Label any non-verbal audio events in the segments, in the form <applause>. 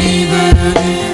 suis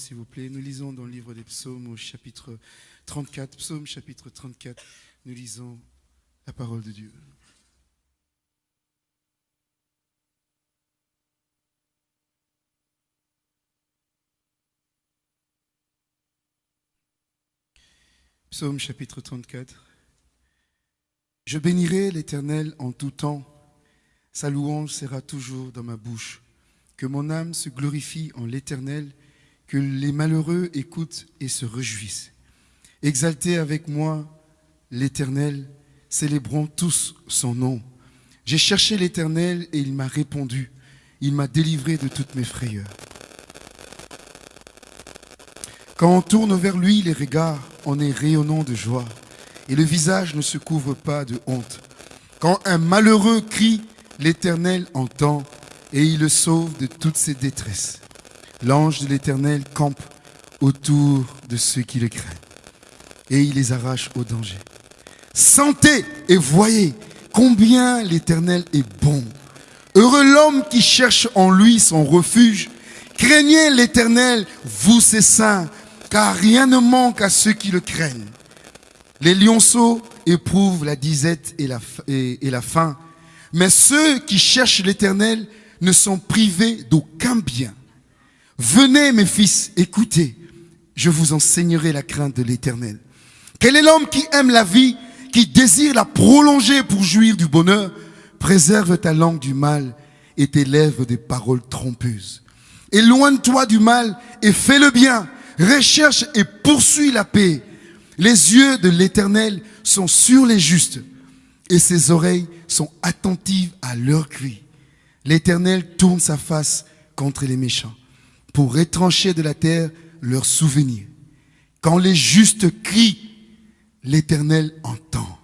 s'il vous plaît. Nous lisons dans le livre des psaumes au chapitre 34. Psaume chapitre 34. Nous lisons la parole de Dieu. Psaume chapitre 34. Je bénirai l'Éternel en tout temps. Sa louange sera toujours dans ma bouche. Que mon âme se glorifie en l'Éternel, que les malheureux écoutent et se réjouissent. Exaltez avec moi l'Éternel, célébrons tous son nom. J'ai cherché l'Éternel et il m'a répondu. Il m'a délivré de toutes mes frayeurs. Quand on tourne vers lui les regards, on est rayonnant de joie et le visage ne se couvre pas de honte. Quand un malheureux crie, l'Éternel entend et il le sauve de toutes ses détresses. L'ange de l'Éternel campe autour de ceux qui le craignent et il les arrache au danger. Sentez et voyez combien l'Éternel est bon. Heureux l'homme qui cherche en lui son refuge. Craignez l'Éternel, vous ses saints, car rien ne manque à ceux qui le craignent. Les lionceaux éprouvent la disette et la, faim, mais ceux qui cherchent l'Éternel ne sont privés d'aucun bien. Venez, mes fils, écoutez, je vous enseignerai la crainte de l'Éternel. Quel est l'homme qui aime la vie, qui désire la prolonger pour jouir du bonheur? Préserve ta langue du mal et tes lèvres des paroles trompeuses. Éloigne-toi du mal et fais le bien. Recherche et poursuis la paix. Les yeux de l'Éternel sont sur les justes et ses oreilles sont attentives à leurs cris. L'Éternel tourne sa face contre les méchants pour retrancher de la terre leurs souvenirs. Quand les justes crient, l'Éternel entend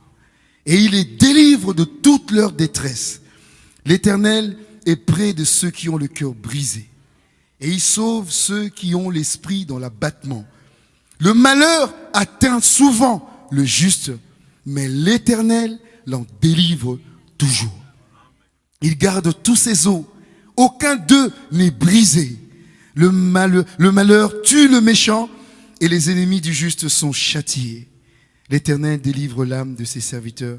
et il les délivre de toute leur détresse. L'Éternel est près de ceux qui ont le cœur brisé et il sauve ceux qui ont l'esprit dans l'abattement. Le malheur atteint souvent le juste, mais l'Éternel l'en délivre toujours. Il garde tous ses os, aucun d'eux n'est brisé. Le malheur, le malheur tue le méchant et les ennemis du juste sont châtiés. L'Éternel délivre l'âme de ses serviteurs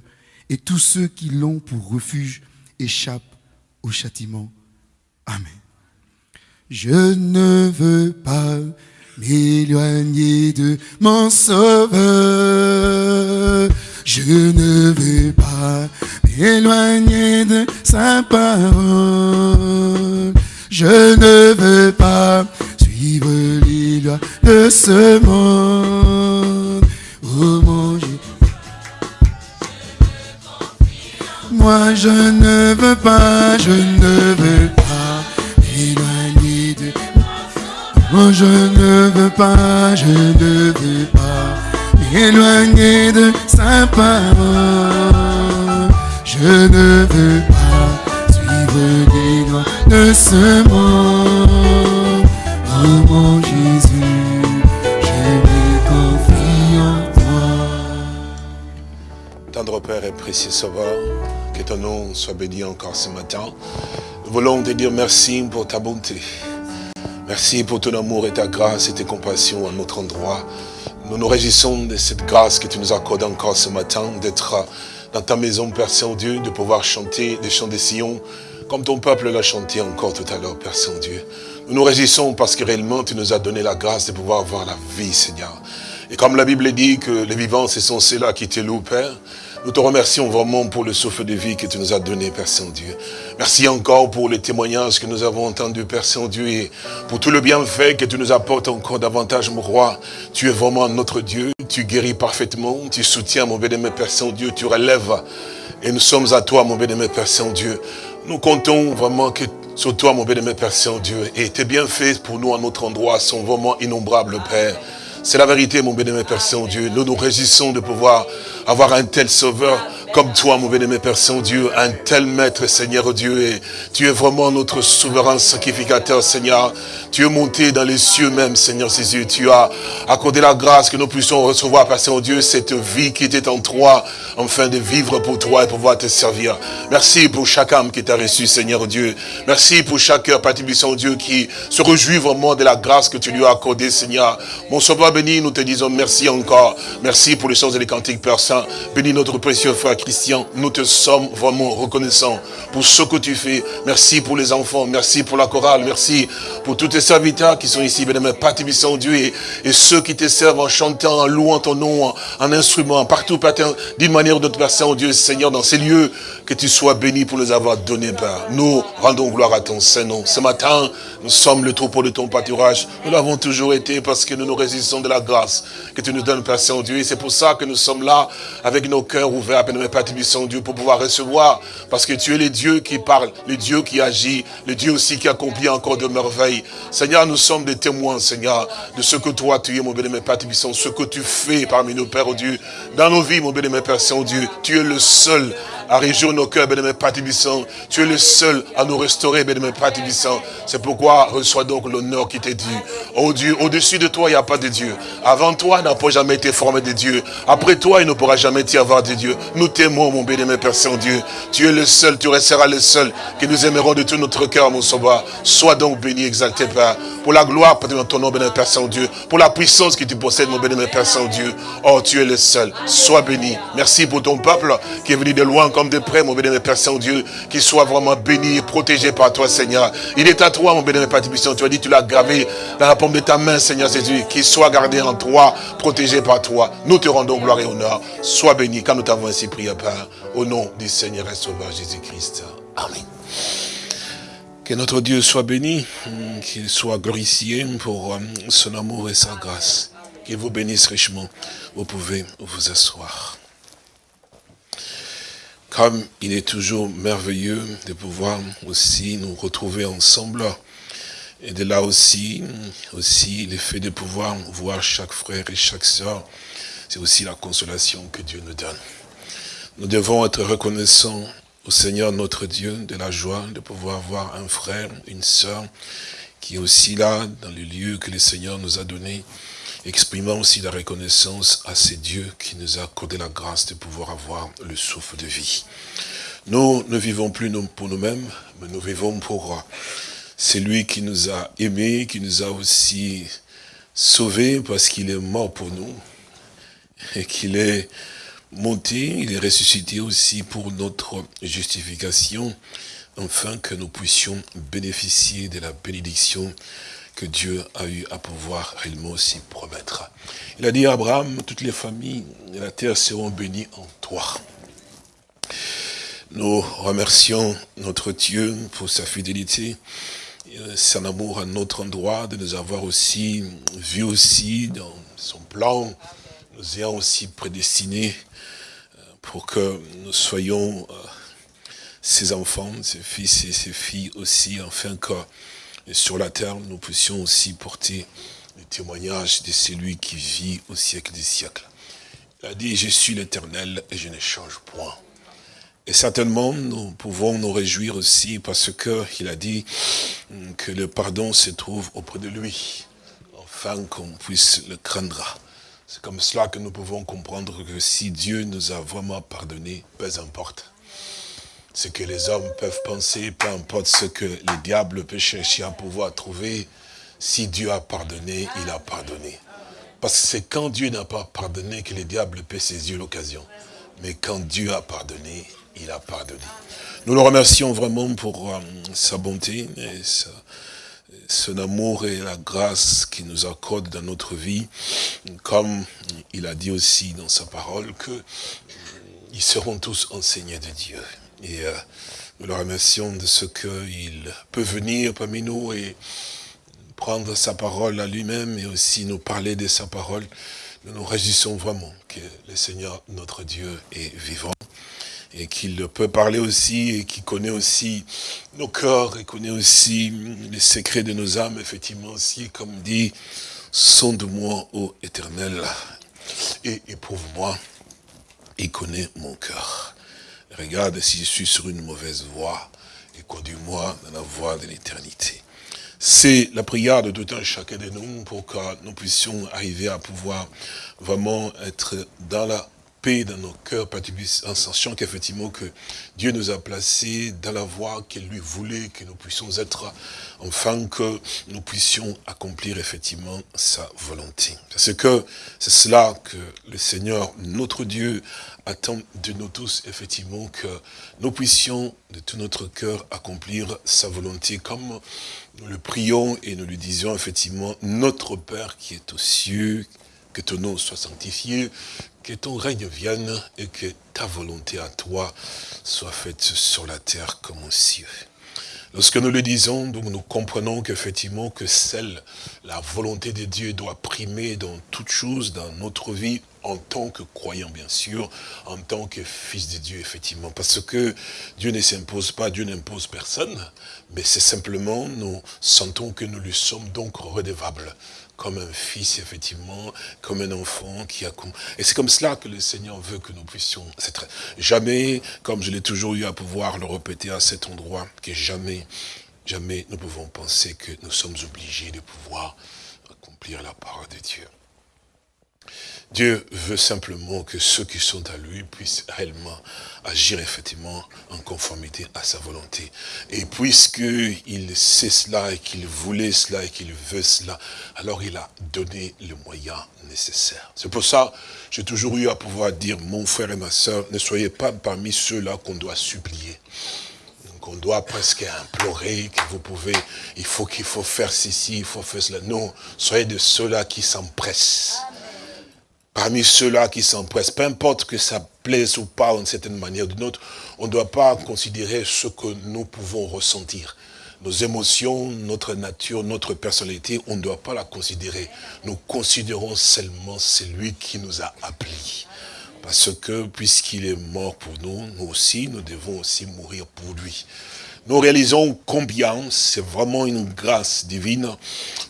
et tous ceux qui l'ont pour refuge échappent au châtiment. Amen. Je ne veux pas m'éloigner de mon sauveur. Je ne veux pas m'éloigner de sa parole. Je ne veux pas suivre les lois de ce monde. Oh mon Dieu. Moi je ne veux pas, je ne veux pas m'éloigner de Oh, je ne veux pas, je ne veux pas m'éloigner de sa parole. Je ne veux pas suivre les de ce monde. Mon Jésus, je me confie en toi. Tendre Père et précieux Sauveur, que ton nom soit béni encore ce matin. Nous voulons te dire merci pour ta bonté. Merci pour ton amour et ta grâce et tes compassions à notre endroit. Nous nous réjouissons de cette grâce que tu nous accordes encore ce matin, d'être dans ta maison, Père Saint-Dieu, de pouvoir chanter des chants de Sion, comme ton peuple l'a chanté encore tout à l'heure, Père Saint-Dieu. Nous nous réjouissons parce que réellement tu nous as donné la grâce de pouvoir voir la vie, Seigneur. Et comme la Bible dit que les vivants, ce sont ceux-là qui te louent, Père, nous te remercions vraiment pour le souffle de vie que tu nous as donné, Père Saint-Dieu. Merci encore pour les témoignages que nous avons entendus, Père Saint-Dieu, et pour tout le bienfait que tu nous apportes encore davantage, mon roi. Tu es vraiment notre Dieu, tu guéris parfaitement, tu soutiens, mon bien-aimé Père Saint-Dieu, tu relèves. Et nous sommes à toi, mon bien-aimé Père Saint-Dieu. Nous comptons vraiment que sur toi, mon bien-aimé Père Saint-Dieu. Et tes bienfaits pour nous à notre endroit sont vraiment innombrables, Père. C'est la vérité, mon bien-aimé Père Saint-Dieu. Nous nous réjouissons de pouvoir avoir un tel sauveur comme toi, mon bien-aimé Père Saint-Dieu, un tel maître, Seigneur Dieu. Et tu es vraiment notre souverain sacrificateur, Seigneur. Tu es monté dans les cieux même, Seigneur Jésus. Tu as accordé la grâce que nous puissions recevoir, Père Saint-Dieu, cette vie qui était en toi, afin de vivre pour toi et pouvoir te servir. Merci pour chaque âme qui t'a reçu, Seigneur Dieu. Merci pour chaque cœur, Père Saint-Dieu, qui se réjouit vraiment de la grâce que tu lui as accordée, Seigneur. Mon sauveur béni, nous te disons merci encore. Merci pour les chants et les cantiques, Père Saint. Bénis notre précieux frère Christian. Nous te sommes vraiment reconnaissants pour ce que tu fais. Merci pour les enfants. Merci pour la chorale. Merci pour tous tes serviteurs qui sont ici, bénémoine, Père Dieu, et, ceux qui te servent en chantant, en louant ton nom, en, en instrument, partout, Père, d'une manière ou d'autre, Père Saint-Dieu, Seigneur, dans ces lieux, que tu sois béni pour nous avoir donné, Père. Nous rendons gloire à ton Saint-Nom. Ce matin, nous sommes le troupeau de ton pâturage. Nous l'avons toujours été parce que nous nous résistons de la grâce que tu nous donnes, Père Saint-Dieu. Et c'est pour ça que nous sommes là, avec nos cœurs ouverts, Père Père Saint-Dieu, pour pouvoir recevoir. Parce que tu es le Dieu qui parle, le Dieu qui agit, le Dieu aussi qui accomplit encore de merveilles. Seigneur, nous sommes des témoins, Seigneur, de ce que toi, tu es, mon béni, Père ce que tu fais parmi nos Pères, oh Dieu, dans nos vies, mon Père Saint-Dieu. Tu es le seul à réjouir nos cœurs, béni, Père. Tu es le seul à nous restaurer, béni, Père. C'est pourquoi reçois donc l'honneur qui t'est dû. Oh Dieu, au-dessus de toi, il n'y a pas de Dieu. Avant toi, il n'a pas jamais été formé de Dieu. Après toi, il ne pourra jamais y avoir de Dieu. Nous t'aimons, mon béni, Père Saint-Dieu. Tu es le seul, tu resteras le seul que nous aimerons de tout notre cœur, mon sauveur. Sois donc béni, exalté, Père. Pour la gloire, Père, de ton nom, béni, Père Saint-Dieu. Pour la puissance que tu possèdes, mon béni, Père Saint-Dieu. Oh, tu es le seul. Sois béni. Merci pour ton peuple qui est venu de loin comme de près, mon béni, Père Saint-Dieu. Qu'il soit vraiment béni et protégé par toi, Seigneur. Il est à toi, mon béni, Père Tibissant. Tu as dit, tu l'as gravé dans la paume de ta main, Seigneur Jésus. Qu'il soit gardé en toi, protégé par toi. Nous te rendons gloire et honneur. Sois béni quand nous t'avons ainsi prié, Père. Au nom du Seigneur et Sauveur Jésus-Christ. Amen. Que notre Dieu soit béni, qu'il soit glorifié pour euh, son amour et sa grâce. Qu'il vous bénisse richement. Vous pouvez vous asseoir. Comme il est toujours merveilleux de pouvoir aussi nous retrouver ensemble, et de là aussi, aussi le fait de pouvoir voir chaque frère et chaque sœur, c'est aussi la consolation que Dieu nous donne. Nous devons être reconnaissants au Seigneur notre Dieu de la joie de pouvoir voir un frère, une sœur qui est aussi là dans le lieu que le Seigneur nous a donné, exprimant aussi la reconnaissance à ces dieux qui nous a accordé la grâce de pouvoir avoir le souffle de vie. Nous ne vivons plus pour nous-mêmes, mais nous vivons pour celui qui nous a aimés, qui nous a aussi sauvés parce qu'il est mort pour nous et qu'il est monté, il est ressuscité aussi pour notre justification, afin que nous puissions bénéficier de la bénédiction que Dieu a eu à pouvoir réellement aussi promettre. Il a dit à Abraham, toutes les familles de la terre seront bénies en toi. Nous remercions notre Dieu pour sa fidélité, son amour à notre endroit, de nous avoir aussi vu aussi dans son plan, nous ayant aussi prédestinés pour que nous soyons ses enfants, ses fils et ses filles aussi, afin que sur la terre, nous puissions aussi porter le témoignage de celui qui vit au siècle des siècles. Il a dit, je suis l'éternel et je ne change point. Et certainement, nous pouvons nous réjouir aussi parce que il a dit que le pardon se trouve auprès de lui, afin qu'on puisse le craindre. C'est comme cela que nous pouvons comprendre que si Dieu nous a vraiment pardonné, peu importe ce que les hommes peuvent penser, peu importe ce que les diables peuvent chercher à pouvoir trouver, si Dieu a pardonné, il a pardonné. Parce que c'est quand Dieu n'a pas pardonné que les diables paient ses yeux l'occasion. Mais quand Dieu a pardonné, il a pardonné. Nous le remercions vraiment pour euh, sa bonté son amour et la grâce qu'il nous accorde dans notre vie. Comme il a dit aussi dans sa parole que euh, ils seront tous enseignés de Dieu. Et euh, nous le remercions de ce qu'il peut venir parmi nous et prendre sa parole à lui-même et aussi nous parler de sa parole. Nous nous réjouissons vraiment que le Seigneur, notre Dieu, est vivant et qu'il peut parler aussi et qu'il connaît aussi nos cœurs et connaît aussi les secrets de nos âmes, effectivement aussi, comme dit, sonde-moi, ô éternel, et éprouve-moi, il connaît mon cœur. Regarde si je suis sur une mauvaise voie et conduis-moi dans la voie de l'éternité. C'est la prière de tout un chacun de nous pour que nous puissions arriver à pouvoir vraiment être dans la dans nos cœurs, en sachant qu'effectivement que Dieu nous a placés dans la voie qu'il lui voulait, que nous puissions être, enfin que nous puissions accomplir effectivement sa volonté. Parce que c'est cela que le Seigneur, notre Dieu, attend de nous tous, effectivement, que nous puissions de tout notre cœur accomplir sa volonté, comme nous le prions et nous lui disions, effectivement, notre Père qui est aux cieux, que ton nom soit sanctifié, que ton règne vienne et que ta volonté à toi soit faite sur la terre comme au ciel. Lorsque nous le disons, donc nous comprenons qu'effectivement que celle, la volonté de Dieu doit primer dans toute chose, dans notre vie, en tant que croyant bien sûr, en tant que fils de Dieu effectivement. Parce que Dieu ne s'impose pas, Dieu n'impose personne, mais c'est simplement, nous sentons que nous lui sommes donc redevables comme un fils, effectivement, comme un enfant qui a... Et c'est comme cela que le Seigneur veut que nous puissions. Jamais, comme je l'ai toujours eu à pouvoir le répéter à cet endroit, que jamais, jamais nous pouvons penser que nous sommes obligés de pouvoir accomplir la parole de Dieu. Dieu veut simplement que ceux qui sont à lui puissent réellement agir effectivement en conformité à sa volonté. Et puisqu'il sait cela et qu'il voulait cela et qu'il veut cela, alors il a donné le moyen nécessaire. C'est pour ça j'ai toujours eu à pouvoir dire, mon frère et ma soeur, ne soyez pas parmi ceux-là qu'on doit supplier qu'on doit presque implorer, que vous pouvez, il faut qu'il faut faire ceci, il faut faire cela. Non, soyez de ceux-là qui s'empressent parmi ceux-là qui s'empressent, peu importe que ça plaise ou pas d'une certaine manière ou d'une autre, on ne doit pas considérer ce que nous pouvons ressentir. Nos émotions, notre nature, notre personnalité, on ne doit pas la considérer. Nous considérons seulement celui qui nous a appelés. Parce que puisqu'il est mort pour nous, nous aussi, nous devons aussi mourir pour lui nous réalisons combien? C'est vraiment une grâce divine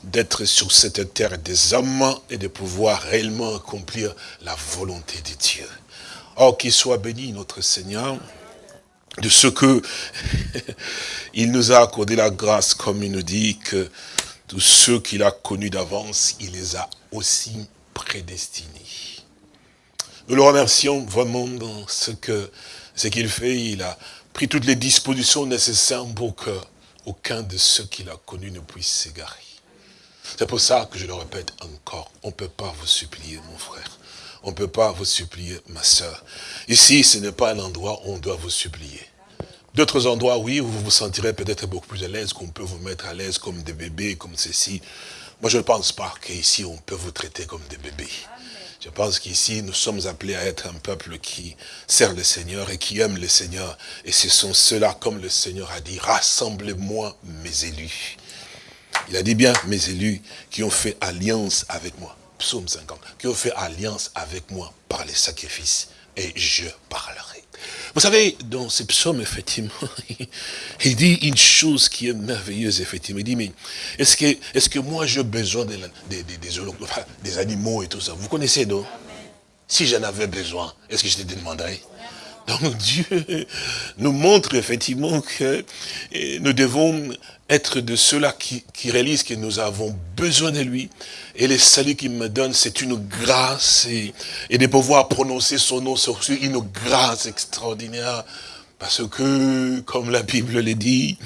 d'être sur cette terre des hommes et de pouvoir réellement accomplir la volonté de Dieu. Or, qu'il soit béni notre Seigneur de ce que <laughs> il nous a accordé la grâce, comme il nous dit que tous ceux qu'il a connus d'avance, il les a aussi prédestinés. Nous le remercions vraiment dans ce que ce qu'il fait. Il a pris toutes les dispositions nécessaires pour que aucun de ceux qu'il a connus ne puisse s'égarer. C'est pour ça que je le répète encore, on ne peut pas vous supplier, mon frère. On ne peut pas vous supplier, ma soeur. Ici, ce n'est pas un endroit où on doit vous supplier. D'autres endroits, oui, vous vous sentirez peut-être beaucoup plus à l'aise, qu'on peut vous mettre à l'aise comme des bébés, comme ceci. Moi, je ne pense pas qu'ici, on peut vous traiter comme des bébés. Je pense qu'ici, nous sommes appelés à être un peuple qui sert le Seigneur et qui aime le Seigneur. Et ce sont ceux-là, comme le Seigneur a dit, rassemblez-moi mes élus. Il a dit bien, mes élus qui ont fait alliance avec moi. Psaume 50. Qui ont fait alliance avec moi par les sacrifices. Et je parlerai. Vous savez, dans ces psaumes, effectivement, <laughs> il dit une chose qui est merveilleuse, effectivement. Il dit, mais est-ce que, est que moi j'ai besoin des, animaux et tout ça? Vous connaissez, non? Si j'en avais besoin, est-ce que je te demanderais? Donc <laughs> Dieu nous montre effectivement que eh, nous devons être de ceux-là qui, réalisent que nous avons besoin de lui. Et le salut qu'il me donne, c'est une grâce. Et, de pouvoir prononcer son nom, c'est une grâce extraordinaire. Parce que, comme la Bible le dit,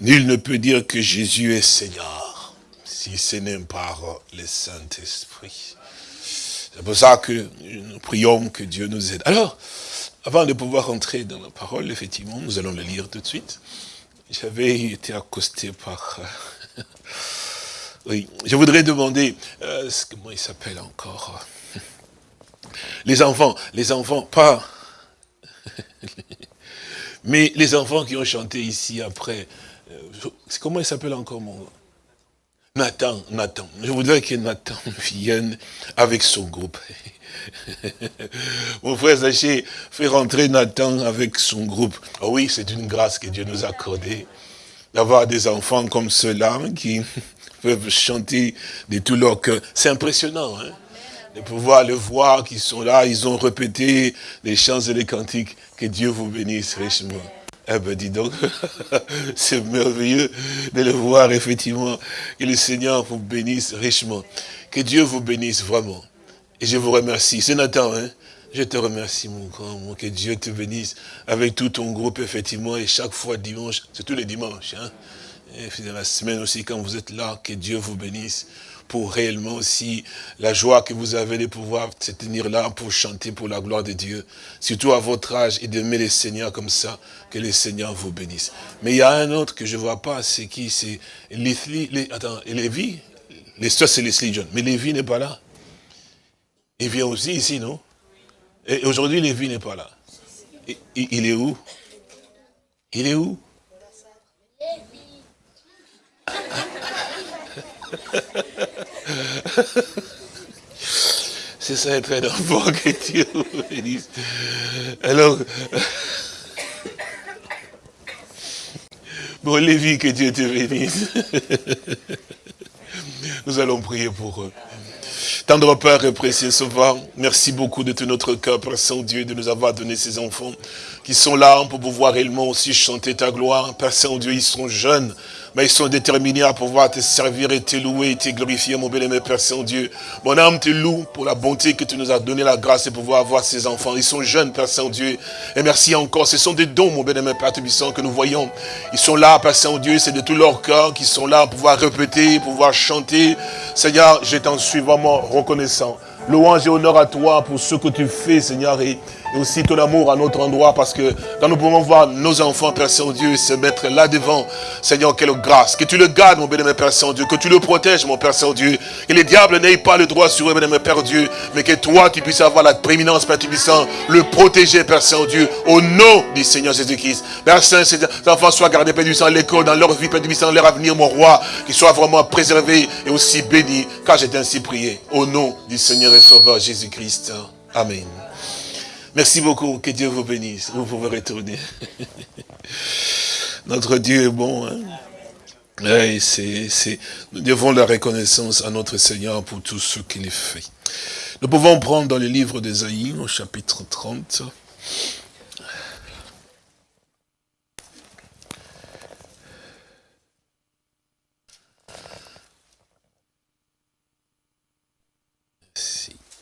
nul ne peut dire que Jésus est Seigneur, si ce n'est par le Saint-Esprit. C'est pour ça que nous prions que Dieu nous aide. Alors, avant de pouvoir entrer dans la parole, effectivement, nous allons le lire tout de suite. J'avais été accosté par... <laughs> oui, je voudrais demander, euh, comment il s'appelle encore <laughs> Les enfants, les enfants, pas... <laughs> Mais les enfants qui ont chanté ici après, euh, comment il s'appelle encore mon... Nathan, Nathan. Je voudrais que Nathan vienne avec son groupe. <laughs> Mon frère Zaché fait rentrer Nathan avec son groupe. Oh oui, c'est une grâce que Dieu nous a accordée. D'avoir des enfants comme ceux-là qui <laughs> peuvent chanter de tout leur cœur. C'est impressionnant, hein de pouvoir le voir, qu'ils sont là, ils ont répété les chants et les cantiques. Que Dieu vous bénisse richement. Eh ben dis donc, <laughs> c'est merveilleux de le voir effectivement. Que le Seigneur vous bénisse richement. Que Dieu vous bénisse vraiment. Et je vous remercie. C'est Nathan, hein Je te remercie, mon grand, que Dieu te bénisse avec tout ton groupe, effectivement, et chaque fois dimanche, c'est tous les dimanches, hein Et la semaine aussi, quand vous êtes là, que Dieu vous bénisse pour réellement aussi la joie que vous avez de pouvoir se tenir là pour chanter pour la gloire de Dieu. Surtout à votre âge et d'aimer les seigneurs comme ça, que les seigneurs vous bénissent. Mais il y a un autre que je vois pas, c'est qui? C'est les, attends, Lévi? L'histoire c'est Leslie John, mais Lévi n'est pas là. Il vient aussi ici, non? Et aujourd'hui, Lévi n'est pas là. il est où? Il est où? <laughs> C'est ça être un enfant que Dieu bénisse. Alors, <laughs> bon, Lévi, que Dieu te bénisse. <laughs> Nous allons prier pour eux. Tendre Père et précieux Sauveur, merci beaucoup de tout notre cœur, Père Saint-Dieu, de nous avoir donné ces enfants qui sont là pour pouvoir réellement aussi chanter ta gloire. Père Saint-Dieu, ils sont jeunes, mais ils sont déterminés à pouvoir te servir et te louer et te glorifier, mon bien-aimé Père Saint-Dieu. Mon âme te loue pour la bonté que tu nous as donné la grâce de pouvoir avoir ces enfants. Ils sont jeunes, Père Saint-Dieu. Et merci encore. Ce sont des dons, mon bien-aimé Père Tubissant, que nous voyons. Ils sont là, Père Saint-Dieu. C'est de tout leur cœur qu'ils sont là pour pouvoir répéter, pouvoir chanter. Seigneur, je t'en suis vraiment reconnaissant. Louange et honneur à toi pour ce que tu fais, Seigneur, aussi ton amour à notre endroit, parce que quand nous pouvons voir nos enfants, Père Saint-Dieu, se mettre là devant, Seigneur, quelle grâce, que tu le gardes, mon bénémoine Père Saint-Dieu, que tu le protèges, mon Père Saint-Dieu, que les diables n'aient pas le droit sur eux, bénémoine Père Dieu, mais que toi, tu puisses avoir la prééminence, Père Tubissant, le protéger, Père Saint-Dieu, au nom du Seigneur Jésus-Christ. Père Saint, ces enfants soient gardés, Père Tubissant, l'école, dans leur vie, Père Tubissant, leur avenir, mon roi, qu'ils soient vraiment préservés et aussi bénis, car j'ai ainsi prié, au nom du Seigneur et Sauveur Jésus-Christ. Amen. Merci beaucoup, que Dieu vous bénisse. Vous pouvez retourner. <laughs> Notre Dieu est bon. Hein? Oui, c'est, nous devons la reconnaissance à notre Seigneur pour tout ce qu'il fait. Nous pouvons prendre dans le livre d'Esaïe, au chapitre 30.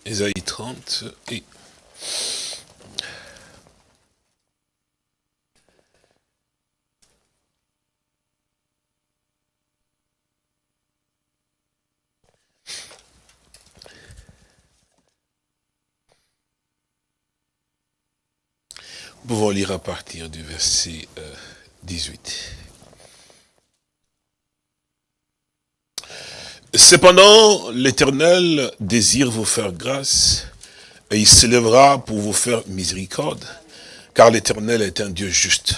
Esaïe 30 et Nous pouvons lire à partir du verset 18. Cependant, l'Éternel désire vous faire grâce, et il s'élèvera pour vous faire miséricorde, car l'Éternel est un Dieu juste.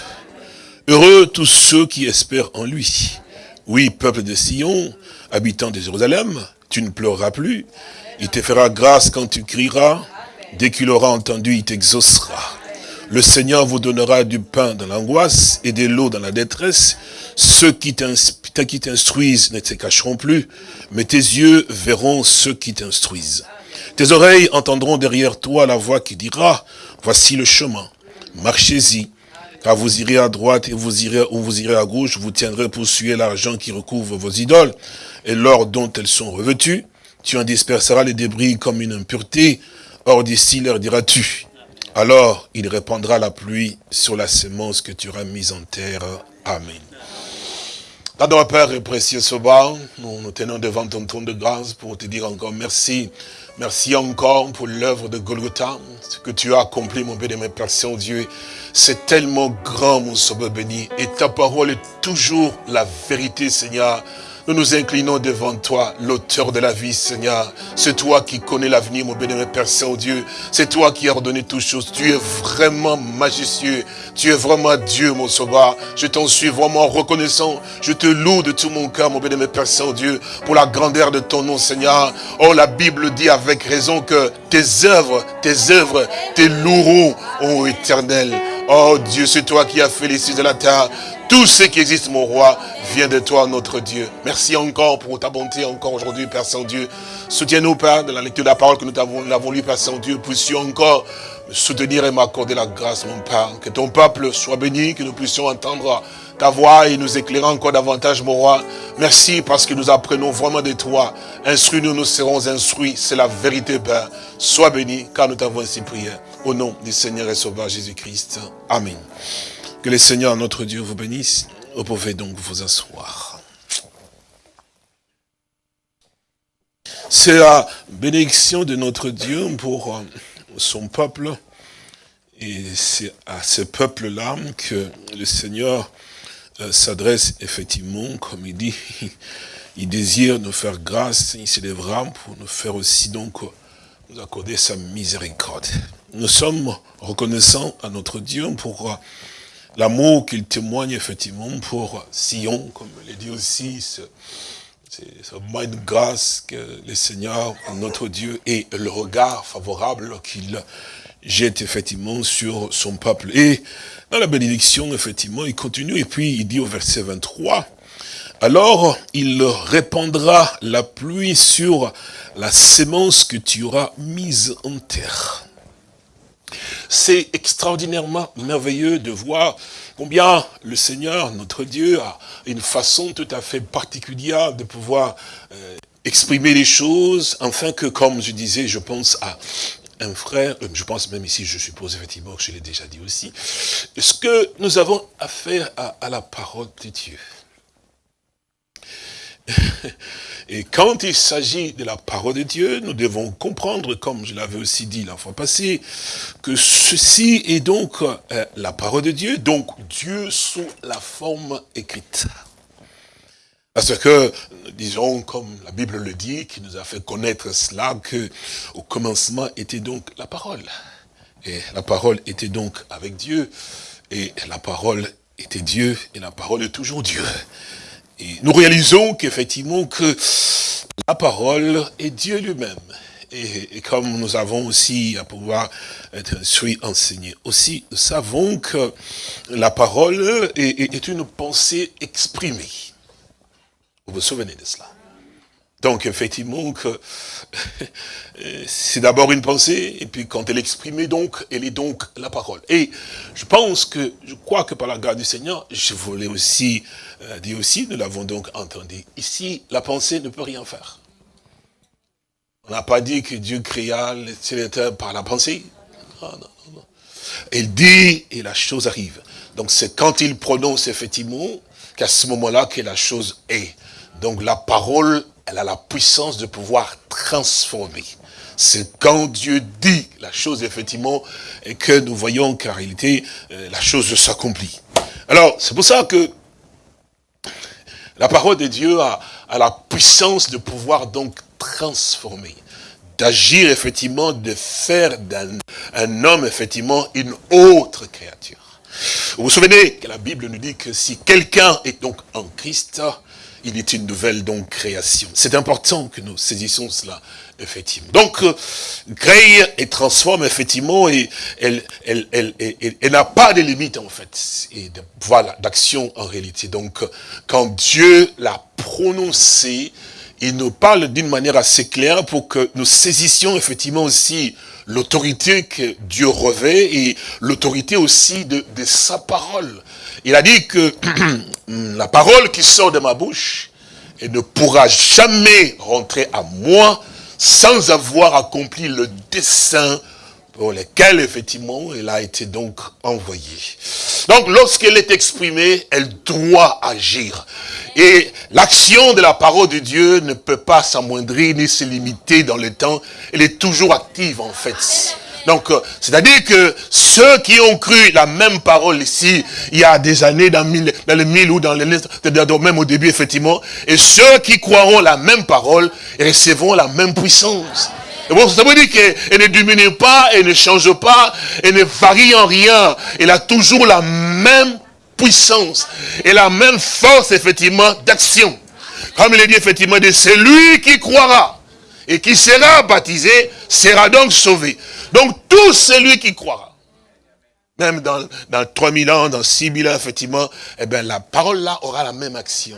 Heureux tous ceux qui espèrent en lui. Oui, peuple de Sion, habitant de Jérusalem, tu ne pleureras plus. Il te fera grâce quand tu crieras. Dès qu'il aura entendu, il t'exaucera. Le Seigneur vous donnera du pain dans l'angoisse et de l'eau dans la détresse. Ceux qui t'ins- qui t'instruisent ne te cacheront plus, mais tes yeux verront ceux qui t'instruisent. Tes oreilles entendront derrière toi la voix qui dira, voici le chemin, marchez-y. Car vous irez à droite et vous irez, ou vous irez à gauche, vous tiendrez pour suer l'argent qui recouvre vos idoles et l'or dont elles sont revêtues. Tu en disperseras les débris comme une impureté. Or d'ici leur diras-tu. Alors il répandra la pluie sur la semence que tu auras mise en terre. Amen. Pardon, Père et précieux Soba, nous nous tenons devant ton trône de grâce pour te dire encore merci. Merci encore pour l'œuvre de Golgotha, ce que tu as accompli, mon béni, mon Père Saint-Dieu. C'est tellement grand, mon Sauveur béni, et ta parole est toujours la vérité, Seigneur. Nous nous inclinons devant toi, l'auteur de la vie, Seigneur. C'est toi qui connais l'avenir, mon béni, mon Père Saint-Dieu. C'est toi qui as ordonné toutes choses. Tu es vraiment majestueux. Tu es vraiment Dieu, mon sauveur. Je t'en suis vraiment reconnaissant. Je te loue de tout mon cœur, mon béni, mon Père Saint-Dieu, pour la grandeur de ton nom, Seigneur. Oh, la Bible dit avec raison que tes œuvres, tes œuvres, tes loueront, ô éternel. Oh Dieu, c'est toi qui as fait les cieux de la terre. Tout ce qui existe, mon roi, vient de toi, notre Dieu. Merci encore pour ta bonté, encore aujourd'hui, Père Saint-Dieu. Soutiens-nous, Père, de la lecture de la parole que nous avons, lue, Père Saint-Dieu. Puissions encore me soutenir et m'accorder la grâce, mon Père. Que ton peuple soit béni, que nous puissions entendre ta voix et nous éclairer encore davantage, mon roi. Merci parce que nous apprenons vraiment de toi. Instruis-nous, nous serons instruits. C'est la vérité, Père. Sois béni, car nous t'avons ainsi prié. Au nom du Seigneur et Sauveur Jésus-Christ. Amen. Que le Seigneur, notre Dieu, vous bénisse. Vous pouvez donc vous asseoir. C'est la bénédiction de notre Dieu pour euh, son peuple. Et c'est à ce peuple-là que le Seigneur euh, s'adresse effectivement, comme il dit, <laughs> il désire nous faire grâce, il s'élèvera pour nous faire aussi donc euh, nous accorder sa miséricorde. Nous sommes reconnaissants à notre Dieu pour l'amour qu'il témoigne effectivement pour Sion, comme le dit aussi ce, c'est ce moment de grâce que le Seigneur, notre Dieu, et le regard favorable qu'il jette effectivement sur son peuple. Et dans la bénédiction, effectivement, il continue, et puis il dit au verset 23, alors il répandra la pluie sur la sémence que tu auras mise en terre. C'est extraordinairement merveilleux de voir combien le Seigneur, notre Dieu, a une façon tout à fait particulière de pouvoir euh, exprimer les choses, afin que, comme je disais, je pense à un frère, euh, je pense même ici, je suppose effectivement que je l'ai déjà dit aussi, ce que nous avons affaire à la parole de Dieu. <laughs> Et quand il s'agit de la parole de Dieu, nous devons comprendre, comme je l'avais aussi dit la fois passée, que ceci est donc euh, la parole de Dieu, donc Dieu sous la forme écrite. Parce que, disons, comme la Bible le dit, qui nous a fait connaître cela, que au commencement était donc la parole. Et la parole était donc avec Dieu, et la parole était Dieu, et la parole est toujours Dieu. Et nous réalisons qu'effectivement que la parole est Dieu lui-même. Et, comme nous avons aussi à pouvoir être instruits, enseignés aussi, nous savons que la parole est une pensée exprimée. Vous vous souvenez de cela? Donc effectivement, que c'est d'abord une pensée, et puis quand elle est exprimée, donc, elle est donc la parole. Et je pense que, je crois que par la grâce du Seigneur, je voulais aussi euh, dire aussi, nous l'avons donc entendu, ici, la pensée ne peut rien faire. On n'a pas dit que Dieu créa les ciel par la pensée. Non, non, non, non. Il dit, et la chose arrive. Donc c'est quand il prononce effectivement, qu'à ce moment-là que la chose est. Donc la parole elle a la puissance de pouvoir transformer. C'est quand Dieu dit la chose, effectivement, et que nous voyons qu'en réalité, euh, la chose s'accomplit. Alors, c'est pour ça que la parole de Dieu a, la puissance de pouvoir donc transformer d'agir effectivement, de faire d'un un homme effectivement une autre créature. Vous vous souvenez que la Bible nous dit que si quelqu'un est donc en Christ, il est une nouvelle donc création. C'est important que nous saisissions cela, effectivement. Donc, euh, crée et transforme, effectivement, et elle, elle, elle, elle- elle n'a pas de limite, en fait, et de, voilà, d'action en réalité. Donc, euh, quand Dieu l'a prononcé, il nous parle d'une manière assez claire pour que nous saisissions effectivement aussi l'autorité que Dieu revêt et l'autorité aussi de, sa parole. Il a dit que <clears throat> la parole qui sort de ma bouche, ne pourra jamais rentrer à moi sans avoir accompli le dessein pour lequel, effectivement, elle a été donc envoyée. Donc, lorsqu'elle est exprimée, elle doit agir. Et l'action de la parole de Dieu ne peut pas s'amoindrir ni se limiter dans le temps. Elle est toujours active, en fait. Donc, euh, c'est-à-dire que ceux qui ont cru la même parole ici, il y a des années, dans, mille, dans le mille ou dans le même au début, effectivement, et ceux qui croiront la même parole recevront la même puissance. Bon, ça veut dire qu'elle ne diminue pas, elle ne change pas, elle ne varie en rien. Elle a toujours la même puissance et la même force, effectivement, d'action. Comme il est dit, effectivement, de celui qui croira et qui sera baptisé sera donc sauvé. Donc, tout celui qui croira, même dans, dans 3000 ans, dans 6000 ans, effectivement, eh bien, la parole là aura la même action.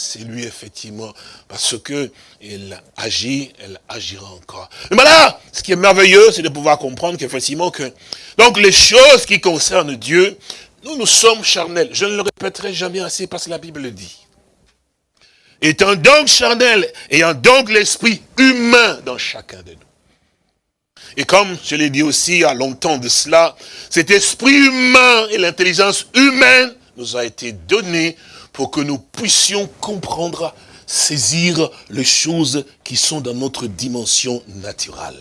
C'est lui, effectivement, parce que elle agit, elle agira encore. Mais voilà, ce qui est merveilleux, c'est de pouvoir comprendre qu'effectivement, que, donc les choses qui concernent Dieu, nous, nous sommes charnels. Je ne le répéterai jamais assez parce que la Bible le dit. Étant donc charnel, ayant donc l'esprit humain dans chacun de nous. Et comme je l'ai dit aussi il y a longtemps de cela, cet esprit humain et l'intelligence humaine nous a été donné pour que nous puissions comprendre, saisir les choses qui sont dans notre dimension naturelle.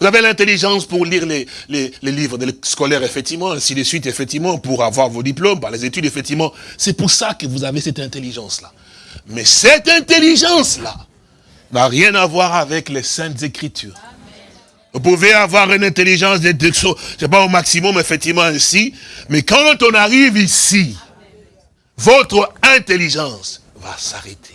Vous avez l'intelligence pour lire les, les, livres scolaires, effectivement, ainsi de suite, effectivement, pour avoir vos diplômes, par les études, effectivement. C'est pour ça que vous avez cette intelligence-là. Mais cette intelligence-là n'a rien à voir avec les saintes écritures. Vous pouvez avoir une intelligence de, je sais pas, au maximum, effectivement, ainsi. Mais quand on arrive ici, votre intelligence va s'arrêter.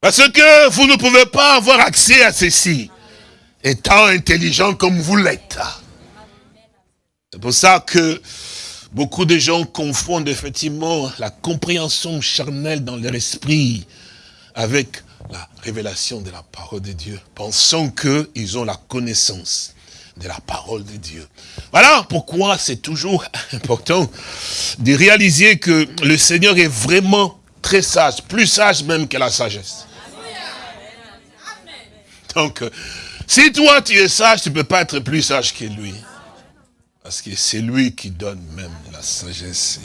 Parce que vous ne pouvez pas avoir accès à ceci, étant intelligent comme vous l'êtes. C'est pour ça que beaucoup de gens confondent effectivement la compréhension charnelle dans leur esprit avec la révélation de la parole de Dieu, pensant qu'ils ont la connaissance de la parole de Dieu. Voilà pourquoi c'est toujours <laughs> important de réaliser que le Seigneur est vraiment très sage, plus sage même que la sagesse. Donc, si toi tu es sage, tu ne peux pas être plus sage que lui. Parce que c'est lui qui donne même la sagesse.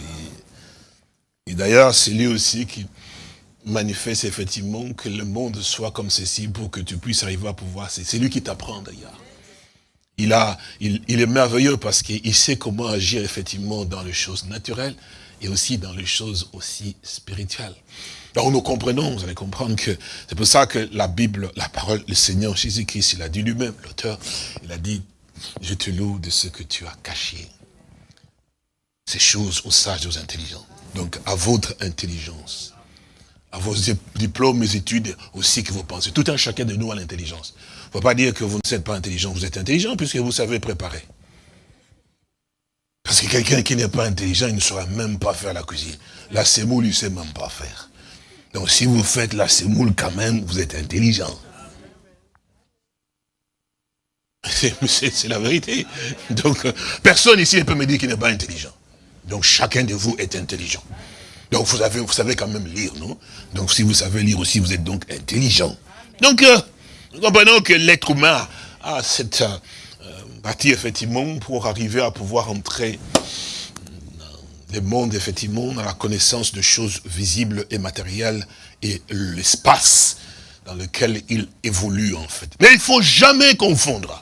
Et, et d'ailleurs, c'est lui aussi qui manifeste effectivement que le monde soit comme ceci pour que tu puisses arriver à pouvoir. C'est lui qui t'apprend d'ailleurs. Il, a, il, il est merveilleux parce qu'il sait comment agir effectivement dans les choses naturelles et aussi dans les choses aussi spirituelles. Donc nous comprenons, vous allez comprendre que c'est pour ça que la Bible, la parole, le Seigneur Jésus-Christ, il a dit lui-même, l'auteur, il a dit, je te loue de ce que tu as caché. Ces choses aux sages aux intelligents. Donc à votre intelligence, à vos diplômes et études aussi que vous pensez. Tout un chacun de nous a l'intelligence. Ne faut pas dire que vous ne êtes pas intelligent, vous êtes intelligent puisque vous savez préparer. Parce que quelqu'un qui n'est pas intelligent, il ne saura même pas faire la cuisine. La semoule, il ne sait même pas faire. Donc si vous faites la semoule quand même, vous êtes intelligent. <laughs> C'est la vérité. Donc, personne ici ne peut me dire qu'il n'est pas intelligent. Donc, chacun de vous est intelligent. Donc, vous savez quand même lire, non? Donc, si vous savez lire aussi, vous êtes donc intelligent. Donc, euh, nous comprenons que l'être humain a cette euh, partie, effectivement, pour arriver à pouvoir entrer dans le monde, effectivement, dans la connaissance de choses visibles et matérielles et l'espace dans lequel il évolue, en fait. Mais il ne faut jamais confondre.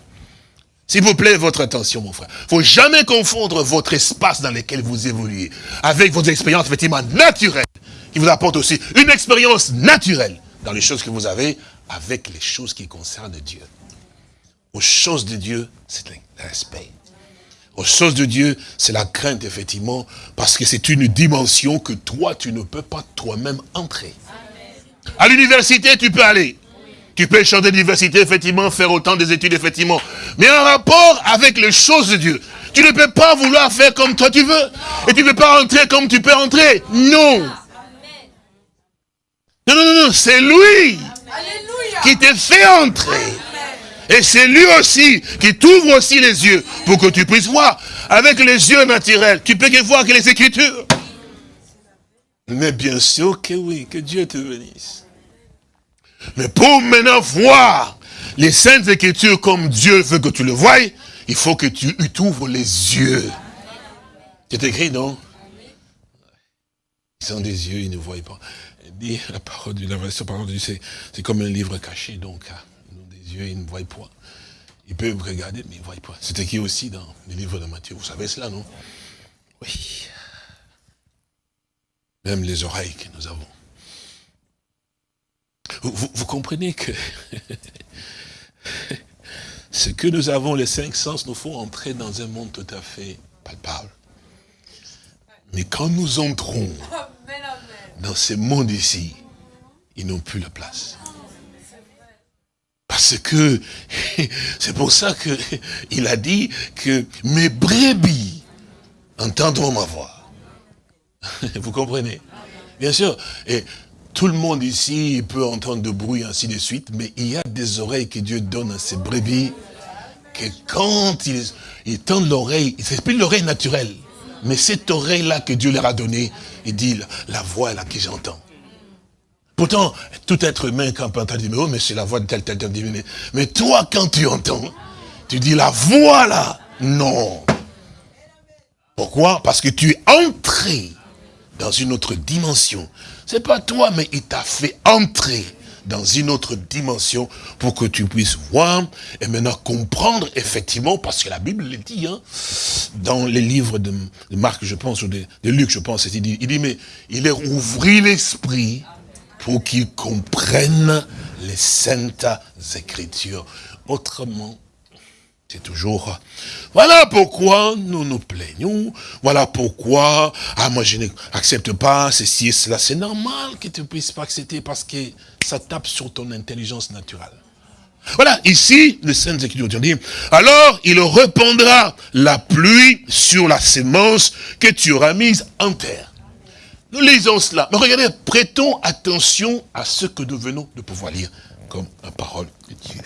S'il vous plaît, votre attention, mon frère. Il ne faut jamais confondre votre espace dans lequel vous évoluez avec votre expérience, effectivement, naturelle, qui vous apporte aussi une expérience naturelle dans les choses que vous avez avec les choses qui concernent Dieu. Aux choses de Dieu, c'est le respect. aux choses de Dieu, c'est la crainte, effectivement, parce que c'est une dimension que toi, tu ne peux pas toi-même entrer. À l'université, tu peux aller. Tu peux chanter l'université, effectivement, faire autant des études, effectivement. Mais en rapport avec les choses de Dieu, tu ne peux pas vouloir faire comme toi tu veux. Et tu ne peux pas entrer comme tu peux entrer. Non. Non, non, non, non, c'est lui qui te fait entrer. Et c'est lui aussi qui t'ouvre aussi les yeux pour que tu puisses voir. Avec les yeux naturels, tu peux que voir que les Écritures. Mais bien sûr que oui, que Dieu te bénisse. Mais pour maintenant voir les Saintes Écritures comme Dieu veut que tu le voies, il faut que tu t'ouvres les yeux. C'est écrit, non? Ils ont des yeux, ils ne voient pas. La parole de la c'est comme un livre caché, donc hein. des yeux, ils ne voient pas. Ils peuvent regarder, mais ils ne voient pas. C'est écrit aussi dans le livre de Matthieu. Vous savez cela, non? Oui. Même les oreilles que nous avons. Vous, vous comprenez que <laughs> ce que nous avons, les cinq sens, nous font entrer dans un monde tout à fait palpable. Mais quand nous entrons dans ce monde ici, ils n'ont plus la place. Parce que, <laughs> c'est pour ça qu'il <laughs> a dit que mes brebis entendront ma voix. <laughs> Vous comprenez? Bien sûr. Et tout le monde ici peut entendre de bruit, ainsi de suite, mais il y a des oreilles que Dieu donne à ses brebis, que quand ils, tendent l'oreille, c'est plus l'oreille naturelle, mais cette oreille-là que Dieu leur a donnée, il dit, la voix là que j'entends. Pourtant, tout être humain, quand on entend dire, oh, mais c'est la voix de tel, tel, tel, tel, mais toi, quand tu entends, tu dis, la voix là, non. Pourquoi? Parce que tu es entré dans une autre dimension. C'est pas toi, mais il t'a fait entrer dans une autre dimension pour que tu puisses voir et maintenant comprendre effectivement, parce que la Bible le dit, hein, dans les livres de, Marc, je pense, ou de, Luc, je pense, il dit, il dit, mais il leur ouvrit l'esprit pour qu'ils comprennent les saintes écritures. Autrement, c'est toujours, voilà pourquoi nous nous plaignons, voilà pourquoi, ah moi je n'accepte pas ceci et cela, c'est normal que tu ne puisses pas accepter parce que ça tape sur ton intelligence naturelle. Voilà, ici, le Saintes Écritures dit, alors il répandra la pluie sur la sémence que tu auras mise en terre. Nous lisons cela. Mais regardez, prêtons attention à ce que nous venons de pouvoir lire comme la parole de Dieu.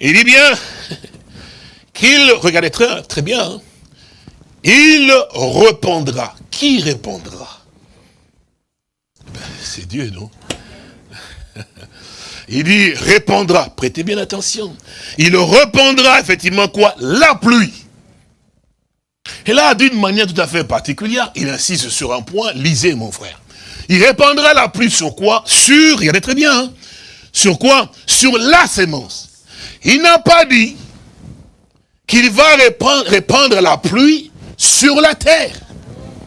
Il dit bien qu'il, regardez très, bien, hein, il répondra. Qui répondra? Ben, C'est Dieu, non? <laughs> Il dit répondra, prêtez bien attention. Il répondra effectivement quoi? La pluie. Et là, d'une manière tout à fait particulière, il insiste sur un point, lisez mon frère. Il répandra la pluie sur quoi? Sur, regardez très bien, hein, sur quoi? Sur la sémence. Il n'a pas dit qu'il va répandre, la pluie sur la terre.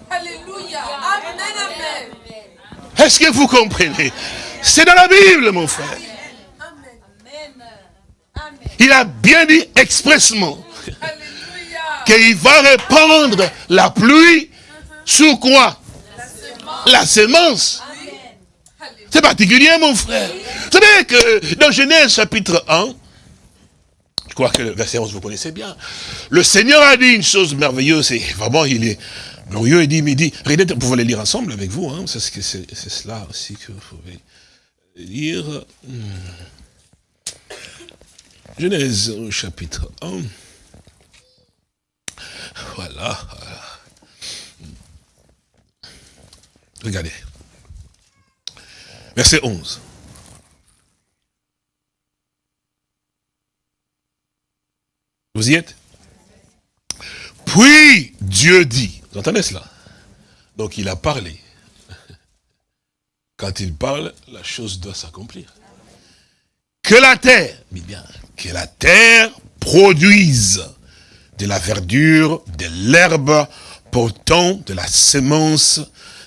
Alléluia. Amen, amen. Est-ce que vous comprenez? C'est dans la Bible, mon frère. Il a bien dit expressement qu'il va répandre la pluie sur quoi? La sémence. C'est particulier, mon frère. Vous savez que dans Genèse chapitre 1, je crois que le verset 11, vous connaissez bien. Le Seigneur a dit une chose merveilleuse, et vraiment, il est glorieux, il dit, mais dit, vous pouvez les lire ensemble avec vous, hein, c'est cela aussi que vous pouvez lire. Genèse chapitre 1. Voilà. Regardez. Verset 11. Vous y êtes? Puis Dieu dit, vous entendez cela? Donc il a parlé. Quand il parle, la chose doit s'accomplir. Que la terre, bien, que la terre produise de la verdure, de l'herbe, portant de la semence,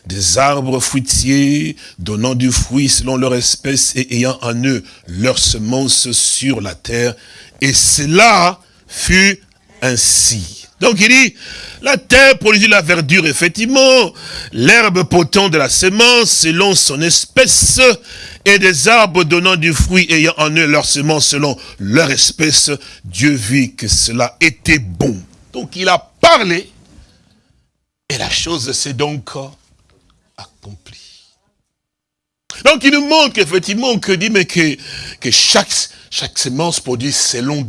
des arbres fruitiers, donnant du fruit selon leur espèce et ayant en eux leur semence sur la terre. Et cela fut ainsi. Donc il dit, la terre produisit la verdure, effectivement, l'herbe potent de la semence selon son espèce, et des arbres donnant du fruit ayant en eux leur semence selon leur espèce. Dieu vit que cela était bon. Donc il a parlé, et la chose s'est donc. Donc il nous montre effectivement que dit mais que, que chaque, chaque semence produit selon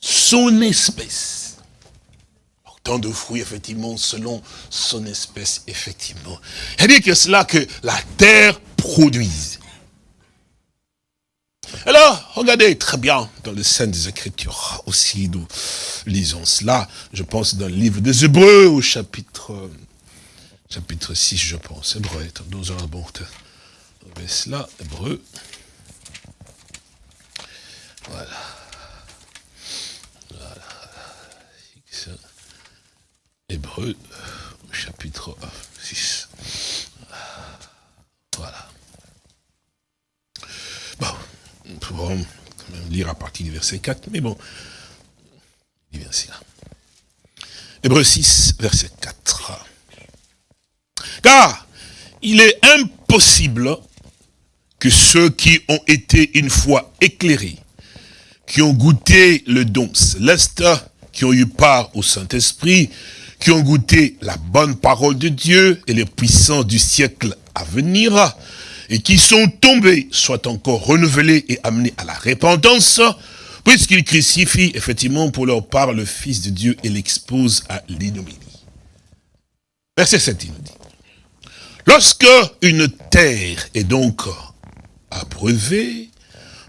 son espèce. Tant de fruits, effectivement, selon son espèce, effectivement. Il dit que cela que la terre produise. Alors, regardez très bien dans les des Écritures aussi, nous lisons cela, je pense dans le livre des Hébreux au chapitre, chapitre 6, je pense, Hébreux, nous allons bon, cela, Hébreux, voilà. Hébreu, chapitre 6. Voilà. Bon, nous pouvons même lire à partir du verset 4, mais bon, il vient là. Hébreu 6, verset 4. Car il est impossible que ceux qui ont été une fois éclairés, qui ont goûté le don céleste, qui ont eu part au Saint-Esprit, qui ont goûté la bonne parole de Dieu et les puissants du siècle à venir, et qui sont tombés, soient encore renouvelés et amenés à la repentance, puisqu'ils crucifient effectivement pour leur part le Fils de Dieu et l'exposent à l'ignominie. Verset 7, il nous dit. Lorsque une terre est donc abreuvée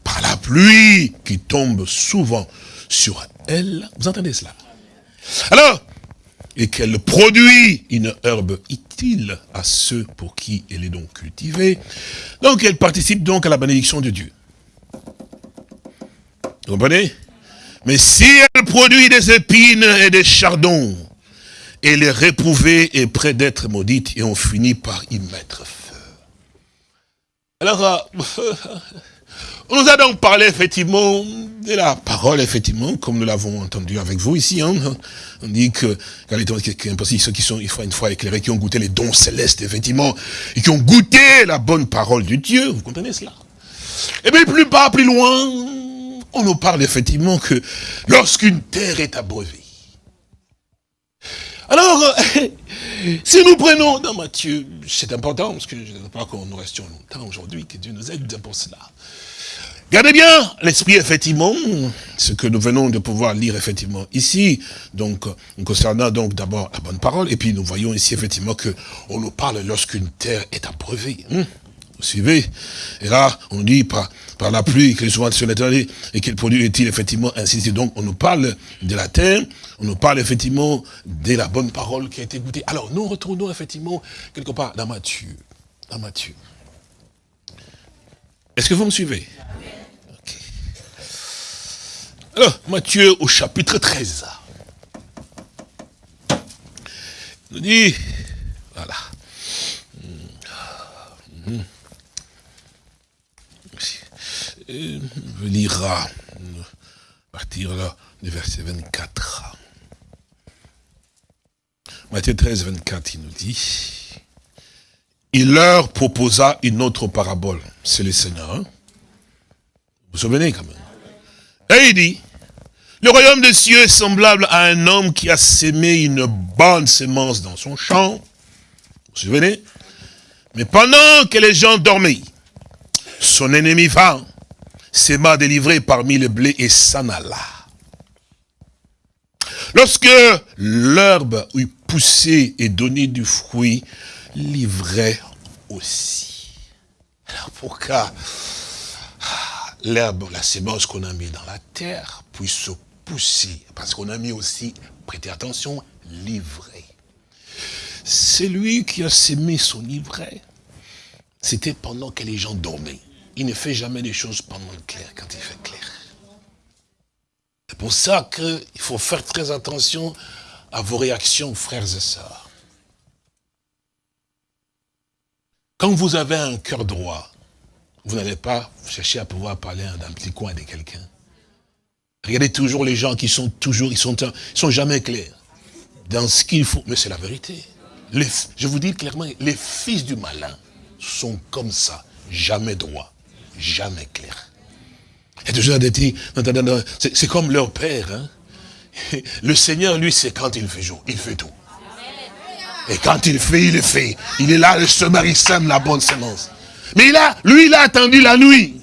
par la pluie qui tombe souvent sur elle, vous entendez cela? Alors, et qu'elle produit une herbe utile à ceux pour qui elle est donc cultivée. Donc elle participe donc à la bénédiction de Dieu. Vous comprenez? Mais si elle produit des épines et des chardons, elle est réprouvée et près d'être maudite et on finit par y mettre feu. Alors, euh, <laughs> On nous a donc parlé effectivement de la parole, effectivement, comme nous l'avons entendu avec vous ici. Hein. On dit que, quand les impossible, ceux qui sont une fois éclairés, qui ont goûté les dons célestes, effectivement, et qui ont goûté la bonne parole de Dieu, vous comprenez cela? Et bien plus bas, plus loin, on nous parle effectivement que lorsqu'une terre est abreuvée, alors, <laughs> si nous prenons dans Matthieu, c'est important, parce que je ne veux pas que nous restions longtemps aujourd'hui, que Dieu nous aide pour cela. Regardez bien l'esprit, effectivement, ce que nous venons de pouvoir lire, effectivement, ici, donc, concernant donc d'abord la bonne parole, et puis nous voyons ici, effectivement, que on nous parle lorsqu'une terre est abreuvée. Hein. vous suivez? Et là, on dit par, par la pluie, qu'elle est souvent sur l'éternité, et qu'elle produit est-il, effectivement, ainsi? De Donc, on nous parle de la terre, on nous parle, effectivement, de la bonne parole qui a été goûtée. Alors, nous retournons, effectivement, quelque part dans Matthieu. Dans Matthieu. Est-ce que vous me suivez? Alors, Matthieu au chapitre 13. Il nous dit, voilà. Je lira à partir là, du verset 24. Matthieu 13, 24, il nous dit, il leur proposa une autre parabole. C'est le Seigneur. Hein. Vous vous souvenez quand même et il dit, le royaume des cieux est semblable à un homme qui a sémé une bonne semence dans son champ. Vous vous souvenez? Mais pendant que les gens dormaient, son ennemi vint, s'aima délivré parmi le blé et s'en alla. Lorsque l'herbe eut poussé et donné du fruit, livrait aussi. Alors pourquoi l'herbe, la sémence qu'on a mis dans la terre puisse se pousser? Parce qu'on a mis aussi, prêtez attention, l'ivraie. C'est lui qui a sémé son ivraie. C'était pendant que les gens dormaient. Il ne fait jamais des choses pendant le clair, quand il fait clair. C'est pour ça qu'il faut faire très attention à vos réactions, frères et sœurs. Quand vous avez un cœur droit, vous n'allez pas chercher à pouvoir parler d'un petit coin de quelqu'un. Regardez toujours les gens qui sont toujours, ils sont, ils sont jamais clairs dans ce qu'il faut. Mais c'est la vérité. Je vous dis clairement, les fils du malin sont comme ça, jamais droits, jamais clairs. Et toujours des petits, c'est comme leur père. hein. <laughs> Le Seigneur, lui, c'est quand il fait jour, il fait tout. Et quand il fait, il le fait. Il est là, le semeur, il sème la bonne semence. Mais il a, lui, il a attendu la nuit.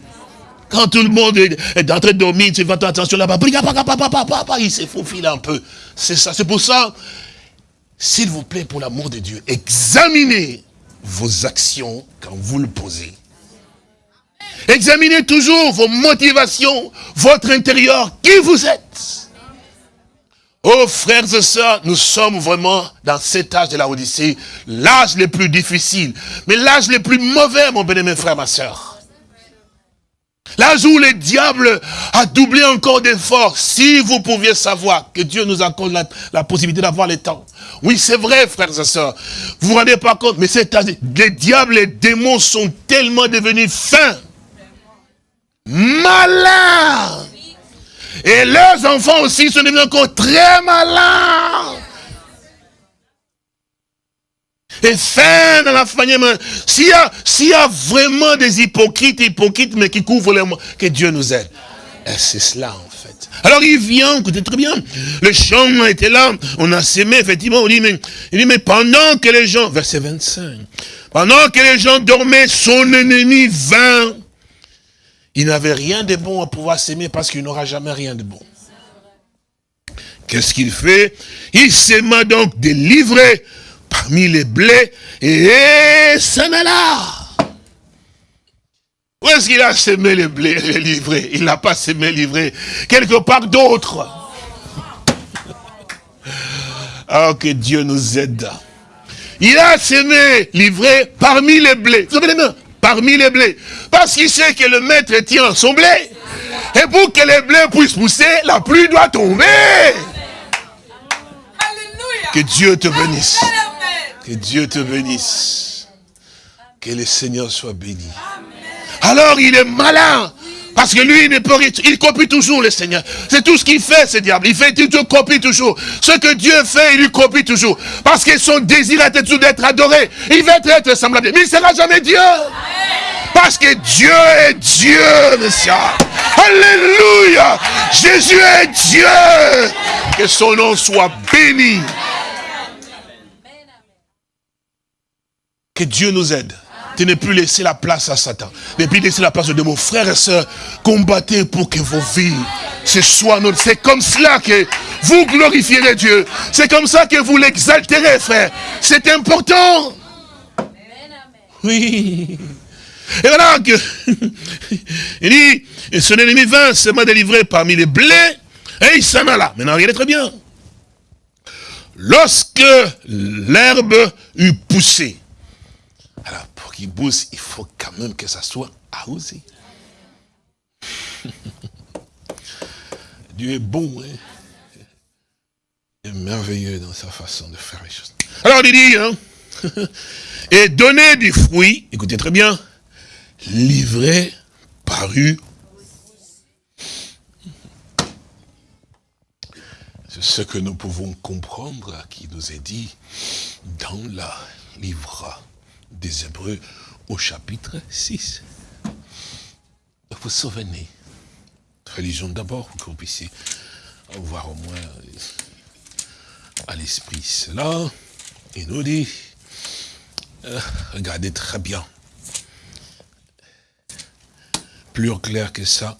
Quand tout le monde est, en train de dormir, tu fais attention là-bas, il s'est faufilé un peu. C'est ça, c'est pour ça, s'il vous plaît, pour l'amour de Dieu, examinez vos actions quand vous le posez. Examinez toujours vos motivations, votre intérieur, qui vous êtes. Oh frères et sœurs, nous sommes vraiment dans cet âge de la Odyssée, l'âge le plus difficile, mais l'âge le plus mauvais, mon bien-aimé frère, ma sœur. L'âge où le diable a doublé encore d'efforts. Si vous pouviez savoir que Dieu nous accorde la, la possibilité d'avoir le temps. Oui, c'est vrai, frères et sœurs. Vous vous rendez pas compte, mais cet âge, les diables, les démons sont tellement devenus fins, malins. Et leurs enfants aussi sont devenus encore très malins. Et fin dans la famille, s'il y, a- y a vraiment des hypocrites, hypocrites, mais qui couvrent les mots, que Dieu nous aide. C'est cela, en fait. Alors il vient, écoutez très bien, le champ était là, on a sémé, effectivement, on dit, mais, il dit, mais pendant que les gens, verset 25, pendant que les gens dormaient, son ennemi vint. Il n'avait rien de bon à pouvoir s'aimer parce qu'il n'aura jamais rien de bon. Qu'est-ce qu'il fait? Il s'aima donc des livrets parmi les blés et s'en alla. Où est-ce qu'il a semé les blés, les livrets Il n'a pas semé livrets. Quelque part d'autre. Oh, <laughs> que Dieu nous aide. Il a semé livré parmi les blés. Vous avez les mains Parmi les blés. Parce qu'il sait que le maître tient son blé. Et pour que les blés puissent pousser, la pluie doit tomber. Que Dieu te bénisse. Que Dieu te bénisse. Que le Seigneur soit béni. Alors il est malin. Parce que lui, il ne peut il copie toujours le Seigneur. C'est tout ce qu'il fait, ce diable. Il fait, il te copie toujours. Ce que Dieu fait, il lui copie toujours. Parce que son désir est toujours d'être adoré. Il veut être semblable. Mais il ne sera jamais Dieu. Parce que Dieu est Dieu, monsieur. Alléluia. Jésus est Dieu. Que son nom soit béni. Que Dieu nous aide. De ne plus laisser la place à Satan. Ne plus laisser la place de mon frère et soeur. Combattez pour que vos vies, ce soit notre. C'est comme cela que vous glorifierez Dieu. C'est comme ça que vous l'exalterez, frère. C'est important. Oui. Et voilà que, <laughs> il dit, et son ennemi vint, se m'a délivré parmi les blés, et il s'en alla. Maintenant, regardez très bien. Lorsque l'herbe eut poussé, alors pour qu'il pousse, il faut quand même que ça soit arrosé. <laughs> Dieu est bon, hein. Est merveilleux dans sa façon de faire les choses. Alors il dit, hein, <laughs> et donner du fruit, écoutez très bien, livré, paru. C'est ce que nous pouvons comprendre qui nous est dit dans la livre des Hébreux au chapitre 6. Vous vous souvenez, religion d'abord, pour que vous puissiez avoir au moins à l'esprit cela. Il nous dit, euh, regardez très bien, plus clair que ça,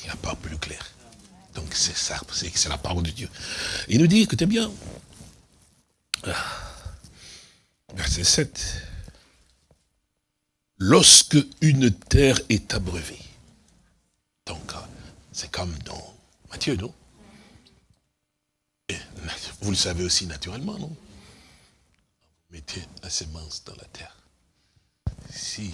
il n'y a pas plus clair. Donc c'est ça, c'est la parole de Dieu. Il nous dit, écoutez bien, ah, verset 7, lorsque une terre est abreuvée, donc euh, c'est comme dans Matthieu, non? Vous le savez aussi naturellement, non? Mettez la semence dans la terre. Si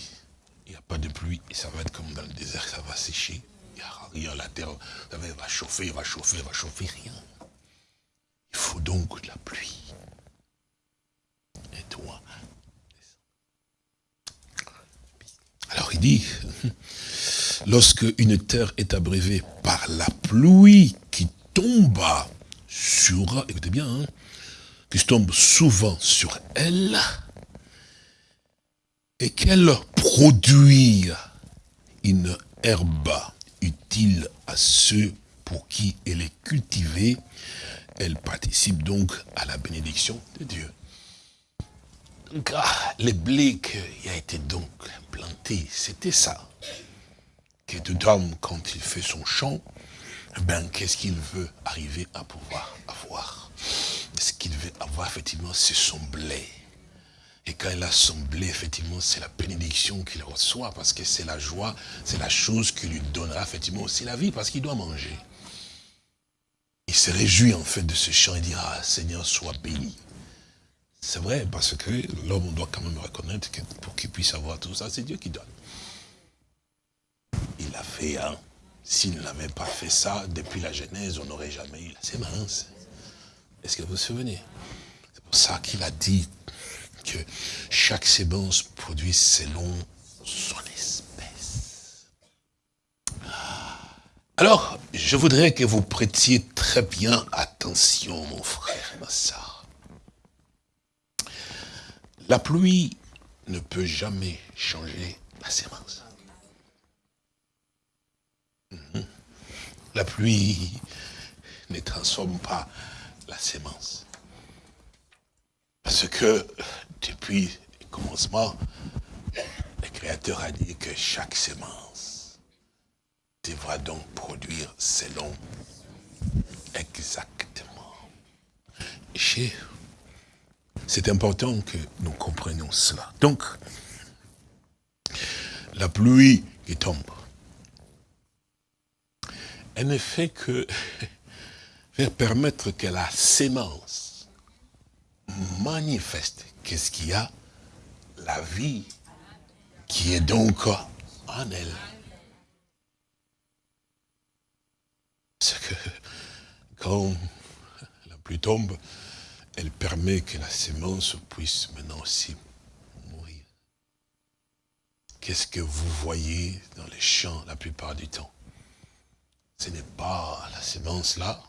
il n'y a pas de pluie, et ça va être comme dans le désert, ça va sécher. Il n'y aura rien, la terre vous savez, va chauffer, va chauffer, va chauffer, rien. Il faut donc de la pluie. Et toi Alors il dit, <laughs> lorsque une terre est abreuvée par la pluie tombe sur, écoutez bien, hein, qui tombe souvent sur elle, et qu'elle produit une herbe utile à ceux pour qui elle est cultivée, elle participe donc à la bénédiction de Dieu. Donc, ah, les blés qui a été donc planté, c'était ça. Que tout homme, quand il fait son champ, ben, qu'est-ce qu'il veut arriver à pouvoir avoir? Ce qu'il veut avoir, effectivement, c'est son blé. Et quand il a son blé, effectivement, c'est la bénédiction qu'il reçoit, parce que c'est la joie, c'est la chose qui lui donnera, effectivement, aussi la vie, parce qu'il doit manger. Il se réjouit, en fait, de ce chant et dira, ah, Seigneur, sois béni. C'est vrai, parce que l'homme, doit quand même reconnaître que pour qu'il puisse avoir tout ça, c'est Dieu qui donne. Il a fait, hein. S'il n'avait pas fait ça, depuis la Genèse, on n'aurait jamais eu la sémence. Est-ce que vous vous souvenez? C'est pour ça qu'il a dit que chaque sémence produit selon son espèce. Alors, je voudrais que vous prêtiez très bien attention, mon frère et ma. La pluie ne peut jamais changer la sémence. Mhm. La pluie ne transforme pas la sémence. Parce que depuis le commencement, le Créateur a dit que chaque sémence devra donc produire selon exactement. C'est important que nous comprenions cela. Donc, la pluie qui tombe, elle ne fait que <laughs> faire permettre que la sémence manifeste qu'est-ce qu'il y a? La vie qui est donc en elle. Parce que quand la pluie tombe, elle permet que la sémence puisse maintenant aussi mourir. Qu'est-ce que vous voyez dans les champs la plupart du temps? Ce n'est pas la sémence là,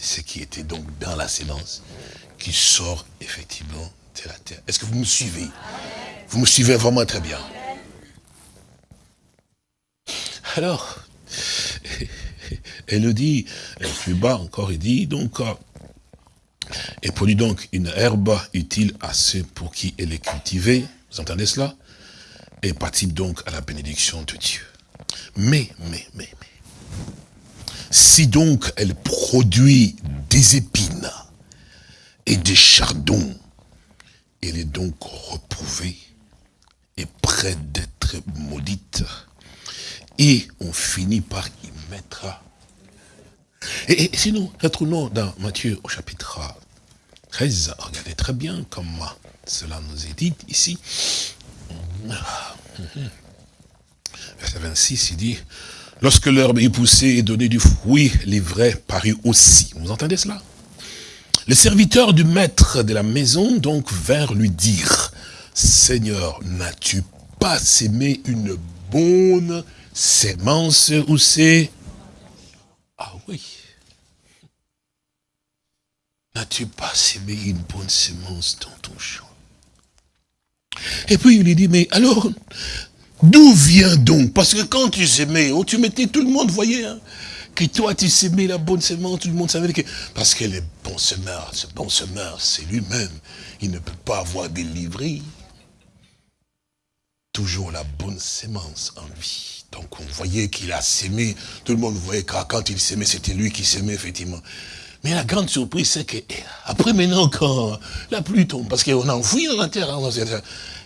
ce qui était donc dans la sémence qui sort effectivement de la terre. Est-ce que vous me suivez? Vous me suivez vraiment très bien. Alors, <laughs> elle le dit, plus bas encore, il dit, donc, euh, et produit donc une herbe utile à ceux pour qui elle est cultivée. Vous entendez cela? Et participe donc à la bénédiction de Dieu. Mais, mais, mais, mais, si donc elle produit des épines et des chardons, elle est donc reprouvée et près d'être maudite. Et on finit par y mettre et, et sinon, retournons dans Matthieu au chapitre 13. Regardez très bien comment cela nous est dit ici. Verset 26, il dit, lorsque l'herbe est poussée et donné du fruit, l'ivraie parut aussi. Vous entendez cela? Les serviteurs du maître de la maison donc vinrent lui dire, Seigneur, n'as-tu pas sémé une bonne sémence ou c'est? Ah oui. N'as-tu pas sémé une bonne semence dans ton champ? Et puis il lui dit, mais alors, d'où vient donc? Parce que quand tu sémais, oh, tu mettais, tout le monde voyait, hein, que toi tu sémais la bonne semence, tout le monde savait que... Parce que le bon semeur, ce bon semeur, c'est lui-même. Il ne peut pas avoir délivré toujours la bonne sémence en lui. Donc on voyait qu'il a sémé, tout le monde voyait que quand il s'aimait, c'était lui qui s'aimait, effectivement. Mais la grande surprise, c'est que eh, après maintenant, quand la pluie tombe, parce qu'on a enfoui dans la terre, hein,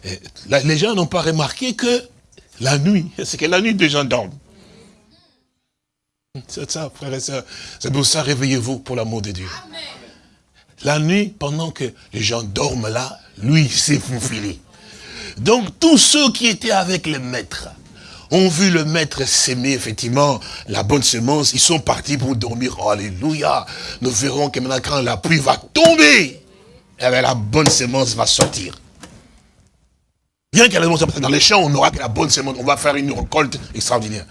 eh, les gens n'ont pas remarqué que la nuit, c'est que la nuit, des gens dorment. C'est ça, frères et sœurs. C'est pour ça, réveillez-vous pour l'amour de Dieu. La nuit, pendant que les gens dorment là, lui s'est faufilé. Donc tous ceux qui étaient avec le maître, ont vu le maître s'aimer, effectivement, la bonne semence, ils sont partis pour dormir. alléluia. Nous verrons que maintenant, quand la pluie va tomber, eh la bonne semence va sortir. Bien qu'elle dans les champs, on aura que la bonne semence, on va faire une récolte extraordinaire.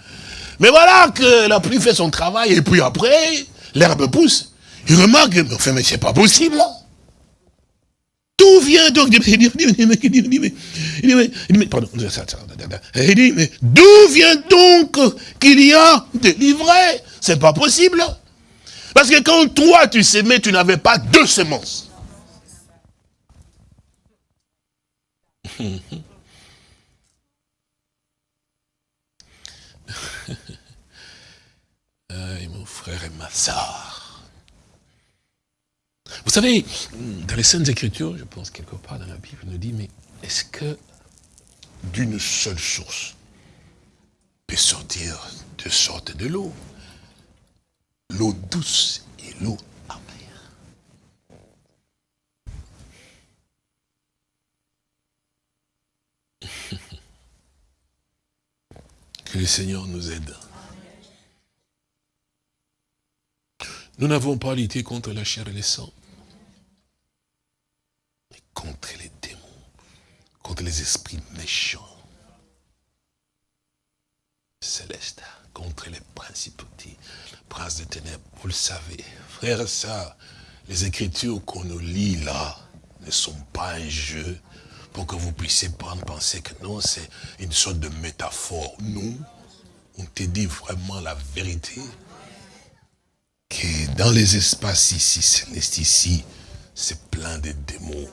Mais voilà que la pluie fait son travail, et puis après, l'herbe pousse, il remarque, mais enfin, mais c'est pas possible. là. D'où vient donc Il dit, mais- pardon, il dit, mais d'où vient donc qu'il y a des livrets? C'est pas possible. Parce que quand toi tu semais, tu n'avais pas deux semences. <laughs> Aïe, mon frère et ma soeur. Vous savez, dans les Saintes Écritures, je pense quelque part dans la Bible, nous dit, mais est-ce que d'une seule source peut sortir deux sortes de l'eau? L'eau douce et l'eau amère. <laughs> Que le Seigneur nous aide. Nous n'avons pas lutté contre la chair et le sang, mais contre les démons, contre les esprits méchants, célestes, contre les principautés, princes des ténèbres. Vous le savez, et sœurs, les écritures qu'on nous lit là ne sont pas un jeu pour que vous puissiez penser que non, c'est une sorte de métaphore. Non, on te dit vraiment la vérité dans les espaces ici, célestes ici, c'est plein de démons.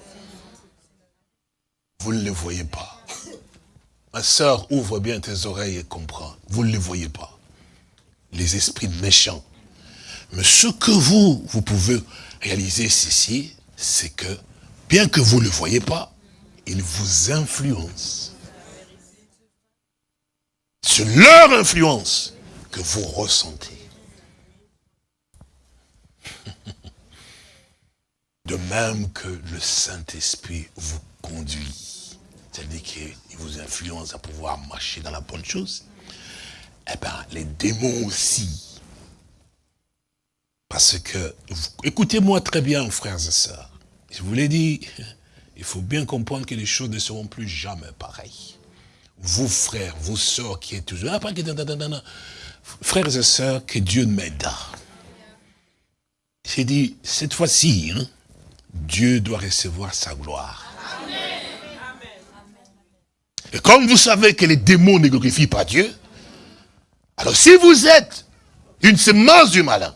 Vous ne les voyez pas. Ma soeur, ouvre bien tes oreilles et comprends. Vous ne les voyez pas. Les esprits méchants. Mais ce que vous, vous pouvez réaliser ici, c'est que, bien que vous ne le voyez pas, ils vous influencent. C'est leur influence que vous ressentez. De même que le Saint-Esprit vous conduit, c'est-à-dire qu'il vous influence à pouvoir marcher dans la bonne chose, eh bien, les démons aussi. Parce que, écoutez-moi très bien, frères et sœurs, je vous l'ai dit, il faut bien comprendre que les choses ne seront plus jamais pareilles. Vous, frères, vous, sœurs, qui êtes toujours... Ah. Frères et sœurs, que Dieu m'aide. J'ai dit, cette fois-ci, hein, Dieu doit recevoir sa gloire. Et comme vous savez que les démons ne glorifient pas Dieu, alors si vous êtes une semence du malin,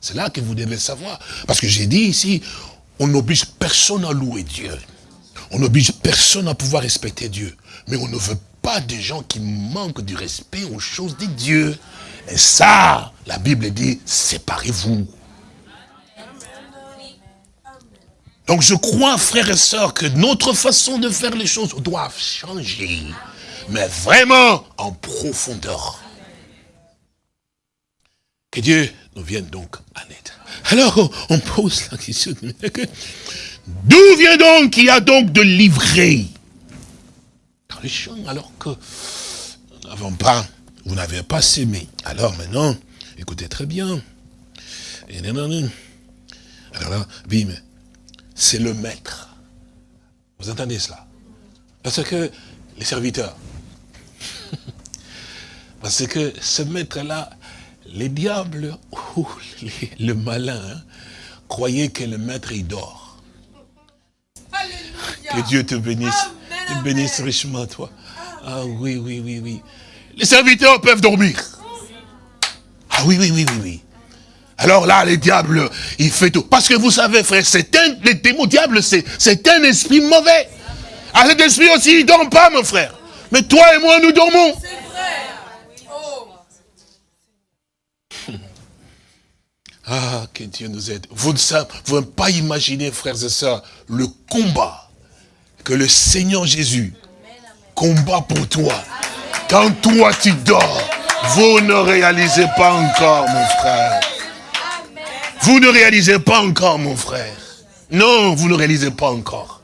c'est là que vous devez savoir. Parce que j'ai dit ici, on n'oblige personne à louer Dieu. On n'oblige personne à pouvoir respecter Dieu. Mais on ne veut pas des gens qui manquent du respect aux choses de Dieu. Et ça, la Bible dit, séparez-vous. Donc je crois, frères et sœurs, que notre façon de faire les choses doit changer. Mais vraiment en profondeur. Que Dieu nous vienne donc en aide. Alors, on pose la question. que- <laughs> D'où vient donc qu'il y a donc de livrées dans les champs alors que nous n'avons pas, vous n'avez pas sémé. Alors maintenant, écoutez très bien. Alors là, bim, c'est le maître. Vous entendez cela? Parce que les serviteurs, <laughs> parce que ce maître-là, les diables ou les- le malin hein, croyaient que le maître il dort. Alléluia. Que Dieu te bénisse. Amen, Te bénisse richement, toi. Ah oui, oui, oui, oui. Les serviteurs peuvent dormir. Ah oui, oui, oui, oui, oui. Alors là, les diables, il fait tout. Parce que vous savez, frère, c'est un, les démons diables, c'est, c'est un esprit mauvais. Ah, cet esprit aussi, il ne dort pas, mon frère. Mais toi et moi, nous dormons. C'est vrai. Oh. Ah, que Dieu nous aide. Vous ne savez, vous ne pouvez pas imaginer, frères et sœurs, le combat que le Seigneur Jésus combat pour toi. Quand toi tu dors, vous ne réalisez pas encore, mon frère. Vous ne réalisez pas encore, mon frère. Non, vous ne réalisez pas encore.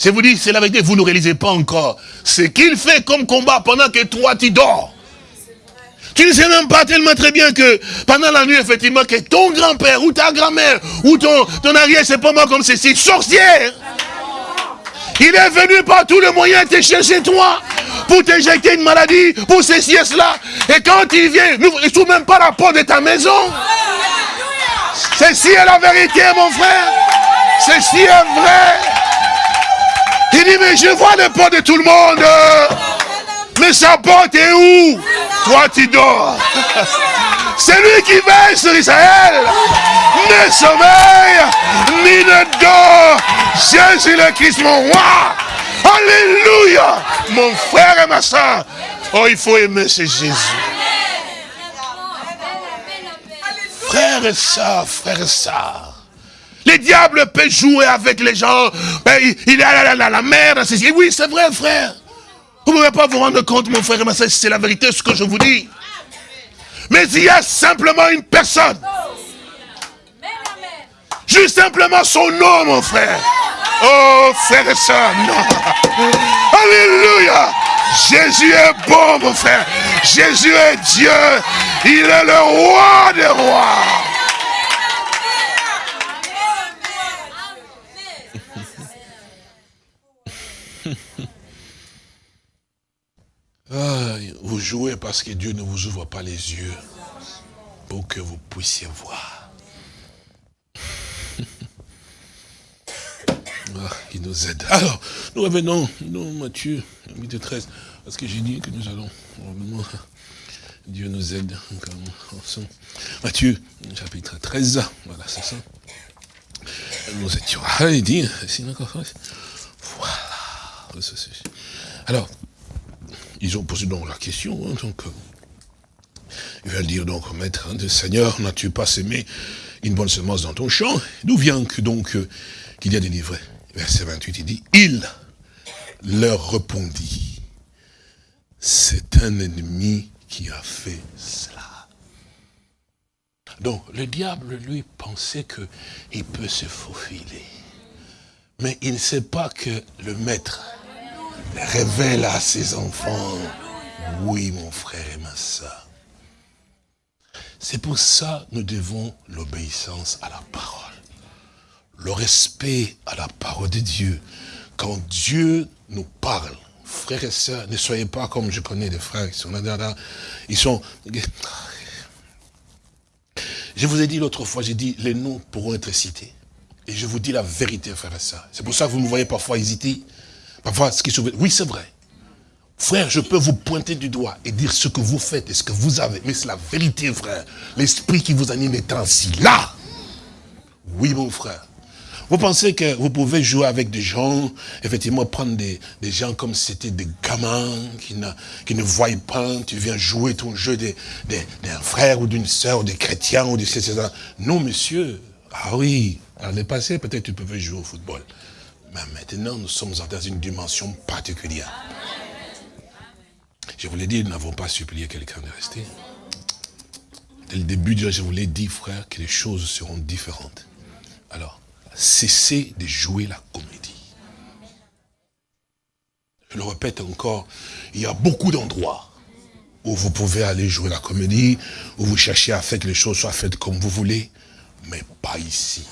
Je vous dis, c'est la vérité, vous ne réalisez pas encore ce qu'il fait comme combat pendant que toi tu dors. Tu ne sais même pas tellement très bien que pendant la nuit, effectivement, que ton grand-père ou ta grand-mère ou ton, ton arrière, c'est pas moi comme ceci, sorcière. Il est venu par tous les moyens te chercher toi pour t'injecter une maladie, pour ceci et cela. Et quand il vient, il ne trouve même pas la porte de ta maison. Ceci est la vérité, mon frère. Ceci est vrai. Il dit, mais je vois les portes de tout le monde. Mais sa porte est où? Toi, tu dors. C'est lui qui veille sur Israël. Ne sommeille, ni ne dort. Jésus le Christ, mon roi. Alléluia. Mon frère et ma soeur. Oh, il faut aimer ce Jésus. Frère et soeur, frère et soeur. Les diables peuvent jouer avec les gens. Ben, il, est a la, la. Oui, c'est vrai, frère. Vous ne pouvez pas vous rendre compte, mon frère et ma soeur, c'est la vérité, ce que je vous dis. Mais il y a simplement une personne. Juste simplement son nom, mon frère. Oh, frère et soeur, non. Alléluia. Jésus est bon, mon frère. Jésus est Dieu. Il est le roi des rois. <laughs> Ah, vous jouez parce que Dieu ne vous ouvre pas les yeux pour que vous puissiez voir. <laughs> Ah, il nous aide. Alors, nous revenons, nous, Matthieu, 8 13, parce que j'ai dit que nous allons, Dieu nous aide. Matthieu, chapitre 13, voilà, c'est ça. Nous étions, ah, il dit, voilà. Alors, ils ont posé donc la question, hein, donc, euh, il va dire donc, maître, hein, Seigneur, n'as-tu pas semé une bonne semence dans ton champ? D'où vient que donc euh, qu'il y a délivré Verset 28, il dit, il leur répondit, c'est un ennemi qui a fait cela. Donc, le diable, lui, pensait qu'il peut se faufiler. Mais il ne sait pas que le maître révèle à ses enfants, oui, mon frère et ma soeur. C'est pour ça que nous devons l'obéissance à la parole. Le respect à la parole de Dieu. Quand Dieu nous parle, frères et sœurs, ne soyez pas comme je connais des frères qui sont là, ils sont... Je vous ai dit l'autre fois, j'ai dit, les noms pourront être cités. Et je vous dis la vérité, frères et sœurs. C'est pour ça que vous me voyez parfois hésiter. Parfois, ce qui se... Oui, c'est vrai. Frère, je peux vous pointer du doigt et dire ce que vous faites et ce que vous avez. Mais c'est la vérité, frère. L'esprit qui vous anime est ainsi là. Oui, mon frère. Vous pensez que vous pouvez jouer avec des gens, effectivement prendre des, gens comme c'était des gamins qui ne, voient pas, tu viens jouer ton jeu d'un frère ou d'une soeur, ou des chrétiens ou des etc. Non, monsieur. Ah oui, l'année passée, peut-être tu pouvais jouer au football. Mais maintenant, nous sommes dans une dimension particulière. Je vous l'ai dit, nous n'avons pas supplié quelqu'un de rester. Dès le début, je vous l'ai dit, frère, que les choses seront différentes. Alors, cessez de jouer la comédie. Je le répète encore, il y a beaucoup d'endroits où vous pouvez aller jouer la comédie, où vous cherchez à faire que les choses soient faites comme vous voulez, mais pas ici.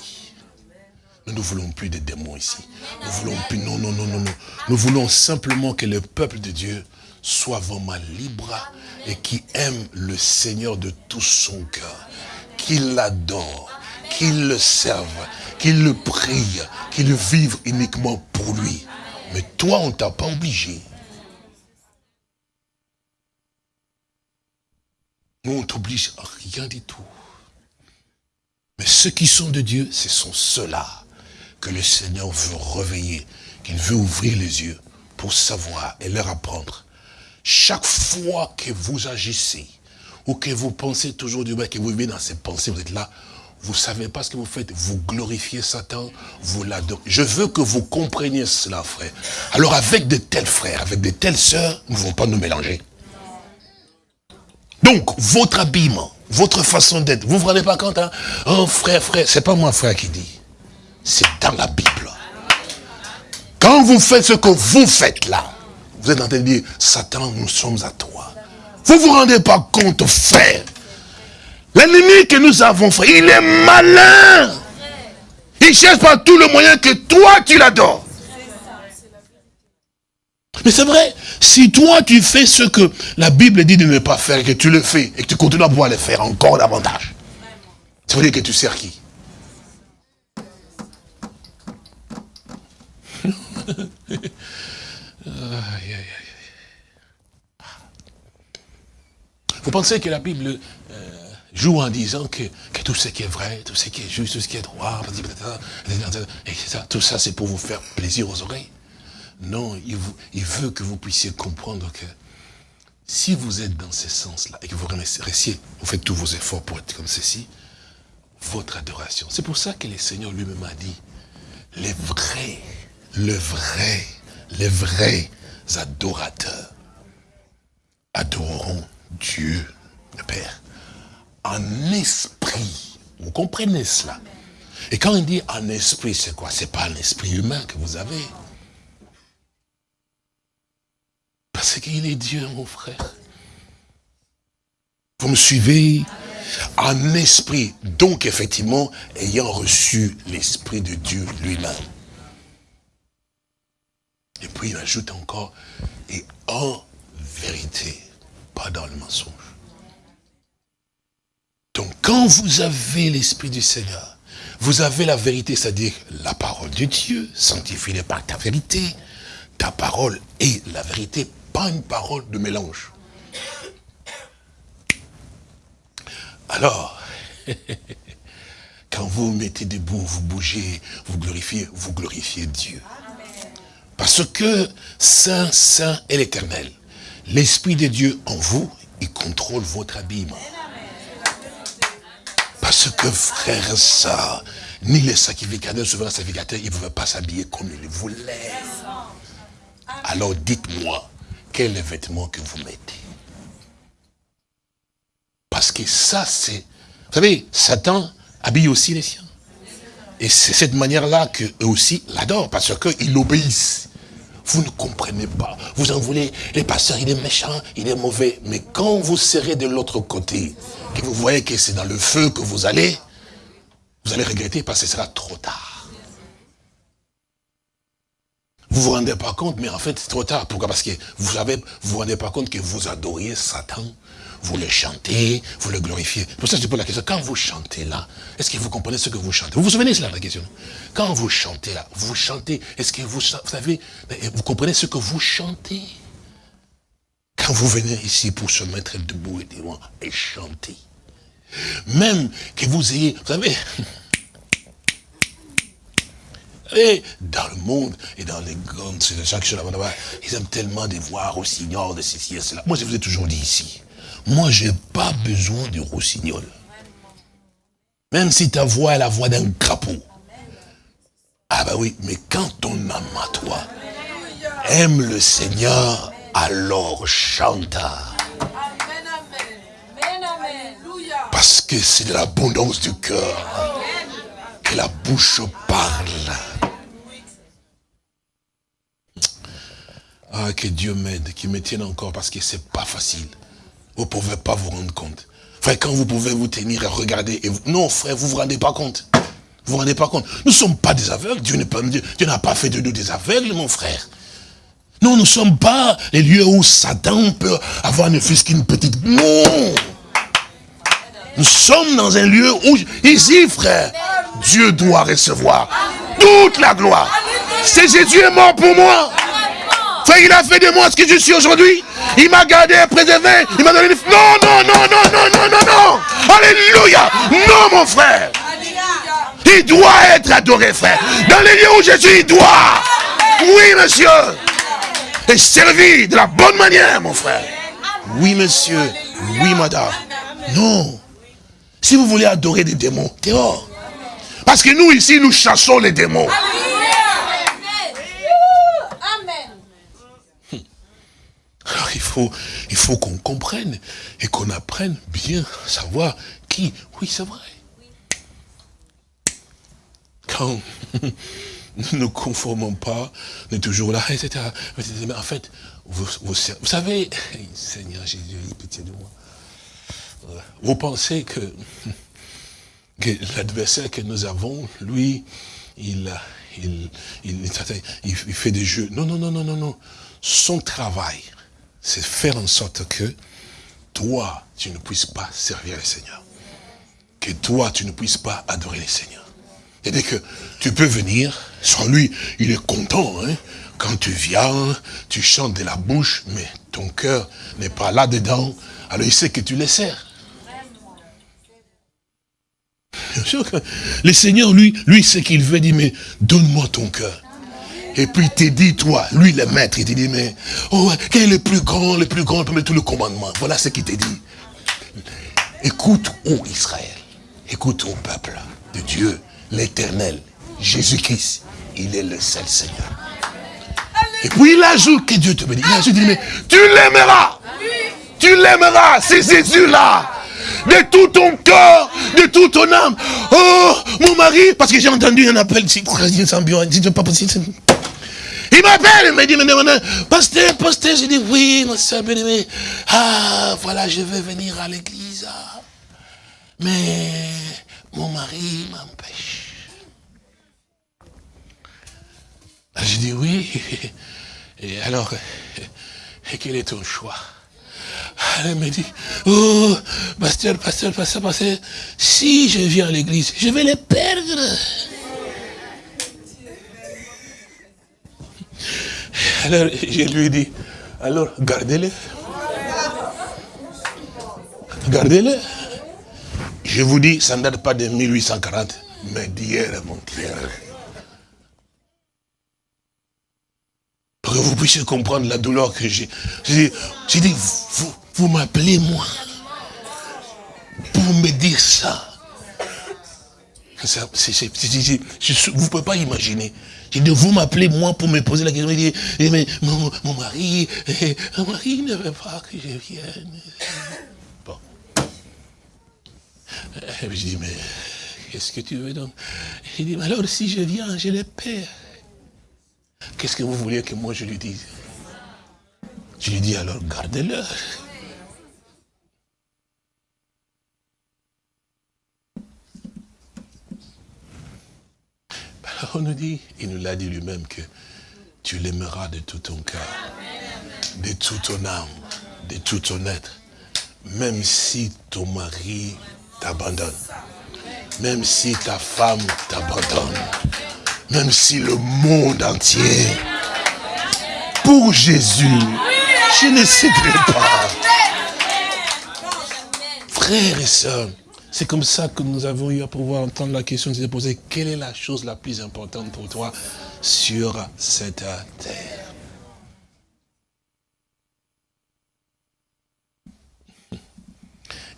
Nous ne voulons plus de démons ici. Nous voulons plus, non, non, non, non, non. Nous voulons simplement que le peuple de Dieu soit vraiment libre et qui aime le Seigneur de tout son cœur. Qu'il l'adore, qu'il le serve, qu'il le prie, qu'il vive uniquement pour lui. Mais toi, on ne t'a pas obligé. Nous, on t'oblige à rien du tout. Mais ceux qui sont de Dieu, ce sont ceux-là que le Seigneur veut réveiller, qu'il veut ouvrir les yeux pour savoir et leur apprendre. Chaque fois que vous agissez, ou que vous pensez toujours du mal, que vous vivez dans ces pensées, vous êtes là, vous ne savez pas ce que vous faites, vous glorifiez Satan, vous l'adorez. Je veux que vous compreniez cela, frère. Alors avec de tels frères, avec de telles sœurs, nous ne pouvons pas nous mélanger. Donc, votre habillement, votre façon d'être, vous ne vous rendez pas compte, hein? Oh frère, frère, c'est pas moi frère qui dit. C'est dans la Bible. Quand vous faites ce que vous faites là, vous êtes en train de dire, Satan, nous sommes à toi. Vous ne vous rendez pas compte, frère. L'ennemi que nous avons, frère, il est malin. Il cherche par tout le moyen que toi, tu l'adores. Mais c'est vrai, si toi tu fais ce que la Bible dit de ne pas faire, que tu le fais, et que tu continues à pouvoir le faire encore davantage, ça veut dire que tu sers qui? <laughs> Vous pensez que la Bible joue en disant que, que tout ce qui est vrai, tout ce qui est juste, tout ce qui est droit, tout ça c'est pour vous faire plaisir aux oreilles Non, il, veut que vous puissiez comprendre que si vous êtes dans ce sens-là et que vous restiez, vous faites tous vos efforts pour être comme ceci, votre adoration. C'est pour ça que le Seigneur lui-même a dit, les vrais, le vrai, les vrais adorateurs adoreront Dieu, le Père, en esprit. Vous comprenez cela? Et quand on dit en esprit, c'est quoi? C'est pas un esprit humain que vous avez. Parce qu'il est Dieu, mon frère. Vous me suivez? En esprit. Donc, effectivement, ayant reçu l'esprit de Dieu lui-même. Et puis il ajoute encore, et en vérité, pas dans le mensonge. Donc quand vous avez l'Esprit du Seigneur, vous avez la vérité, c'est-à-dire la parole de Dieu, sanctifiée par ta vérité. Ta parole est la vérité, pas une parole de mélange. Alors, <laughs> quand vous vous mettez debout, vous bougez, vous glorifiez, vous glorifiez Dieu. Parce que Saint, Saint est l'éternel. L'Esprit de Dieu en vous, il contrôle votre habillement. Parce que frère, ça, ni les sacrificateurs, souvent sacrificateurs, ils ne pouvaient pas s'habiller comme ils voulaient. Alors dites-moi, quel est le vêtement que vous mettez? Parce que ça, c'est... Vous savez, Satan habille aussi les siens. Et c'est cette manière-là qu'eux aussi l'adorent, parce qu'ils l'obéissent. Vous ne comprenez pas. Vous en voulez, les pasteurs, il est méchant, il est mauvais. Mais quand vous serez de l'autre côté, que vous voyez que c'est dans le feu que vous allez, vous allez regretter parce que ce sera trop tard. Vous vous rendez pas compte, mais en fait, c'est trop tard. Pourquoi? Parce que vous vous vous rendez pas compte que vous adoriez Satan vous le chantez, vous le glorifiez. Pour ça, je pose la question, quand vous chantez là, est-ce que vous comprenez ce que vous chantez? Vous vous souvenez de cela, la question Quand vous chantez là, vous chantez, est-ce que vous, vous savez, vous comprenez ce que vous chantez? Quand vous venez ici pour se mettre debout et devant et chanter, même que vous ayez, vous savez, <laughs> et dans le monde et dans les grandes, là-bas, ils aiment tellement de voir signor de ceci et cela. Moi, je vous ai toujours dit ici, moi, je n'ai pas besoin de rossignol. Même si ta voix est la voix d'un crapaud. Ah ben oui, mais quand ton âme à toi aime le Seigneur, alors chante. Parce que c'est de l'abondance du cœur que la bouche parle. Ah, que Dieu m'aide, qu'il me tienne encore, parce que c'est pas facile. Vous ne pouvez pas vous rendre compte. Frère, quand vous pouvez vous tenir et regarder, non frère, vous ne vous rendez pas compte. Vous vous rendez pas compte. Nous ne sommes pas des aveugles. Dieu n'a pas, pas fait de nous des aveugles, mon frère. Non, nous ne sommes pas les lieux où Satan peut avoir ne fût qu'une petite... Non Nous sommes dans un lieu où, ici, frère, Dieu doit recevoir toute la gloire. C'est Jésus est mort pour moi. Frère, il a fait de moi ce que je suis aujourd'hui. Il m'a gardé, préservé. Il m'a donné... Non, non, non, non, non, non, non, non. Alléluia. Non, mon frère. Il doit être adoré, frère. Dans les lieux où je suis, il doit. Oui, monsieur. Et servi de la bonne manière, mon frère. Oui, monsieur. Oui, madame. Non. Si vous voulez adorer des démons, dehors. Parce que nous, ici, nous chassons les démons. Alors il faut, il faut qu'on comprenne et qu'on apprenne bien à savoir qui. Oui, c'est vrai. Quand nous ne nous conformons pas, on est toujours là, etc. Mais en fait, vous, vous, savez, Seigneur Jésus, pitié de moi. Vous pensez que, que l'adversaire que nous avons, lui, il, il, il, il fait des jeux. Non, non, non, non, non, non. Son travail, c'est faire en sorte que toi, tu ne puisses pas servir le Seigneur. Que toi, tu ne puisses pas adorer le Seigneur. C'est-à-dire que tu peux venir, sans lui, il est content. Hein? Quand tu viens, tu chantes de la bouche, mais ton cœur n'est pas là-dedans. Alors il sait que tu le sers. Le Seigneur, lui, lui, ce qu'il veut, dire, mais donne-moi ton cœur. Et puis il te dit, toi, lui le maître, il te dit, mais, oh, quel est le plus grand, le plus grand parmi tous les commandements Voilà ce qu'il te dit. Écoute, ô Israël, écoute, ô peuple de Dieu, l'éternel, Jésus-Christ, il est le seul Seigneur. Et puis il ajoute que Dieu te bénit. Il ajoute, il dit, mais tu l'aimeras. Tu l'aimeras, c'est Jésus-là de tout ton cœur, de toute ton âme. Oh, mon mari, parce que j'ai entendu un appel, pas possible. Il m'appelle, il me dit, pasteur, pasteur, je dis, oui, ma soeur bien Ah, voilà, je vais venir à l'église. Mais mon mari m'empêche. Ah, je dis, oui. <laughs> Et alors, <laughs> quel est ton choix? Elle me dit, oh, pasteur, pasteur, pasteur, pasteur, si je viens à l'église, je vais les perdre. Alors, je lui ai dit, alors, gardez-les. Gardez-les. Je vous dis, ça ne date pas de 1840, mais d'hier mon hier Pour que vous puissiez comprendre la douleur que j'ai. J'ai dit, vous, vous m'appelez moi pour me dire ça. vous ne pouvez pas imaginer. J'ai dit, vous m'appelez moi pour me poser la question. Il dit, eh, mais mon, mari, eh, mon mari ne veut pas que je vienne. Bon. Et je dis, mais qu'est-ce que tu veux donc? Il dit, alors si je viens, je le perds. Qu'est-ce que vous voulez que moi je lui dise? Je lui dis, alors gardez-le. <laughs> On nous dit, il nous l'a dit lui-même que tu l'aimeras de tout ton cœur, de toute ton âme, de tout ton être, même si ton mari t'abandonne, même si ta femme t'abandonne, même si le monde entier, pour Jésus, je ne céderai pas. Frères et sœurs, c'est comme ça que nous avons eu à pouvoir entendre la question qui s'est posée. Quelle est la chose la plus importante pour toi sur cette terre?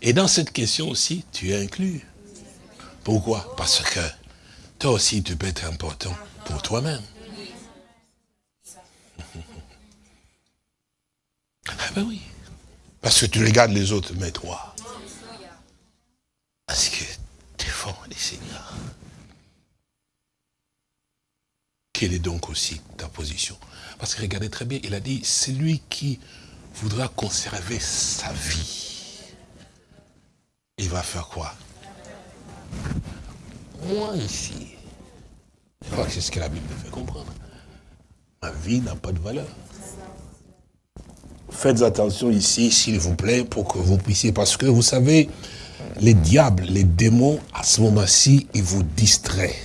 Et dans cette question aussi, tu es inclus. Pourquoi? Parce que toi aussi, tu peux être important pour toi-même. <laughs> Ah ben oui. Parce que tu regardes les autres, mais toi, parce que défends les seigneurs. Quelle est donc aussi ta position? Parce que regardez très bien, il a dit, c'est lui qui voudra conserver sa vie. Il va faire quoi? Moi ici, je crois que c'est ce que la Bible fait comprendre. Ma vie n'a pas de valeur. Faites attention ici, s'il vous plaît, pour que vous puissiez, parce que vous savez, les diables, les démons, à ce moment-ci, ils vous distraient.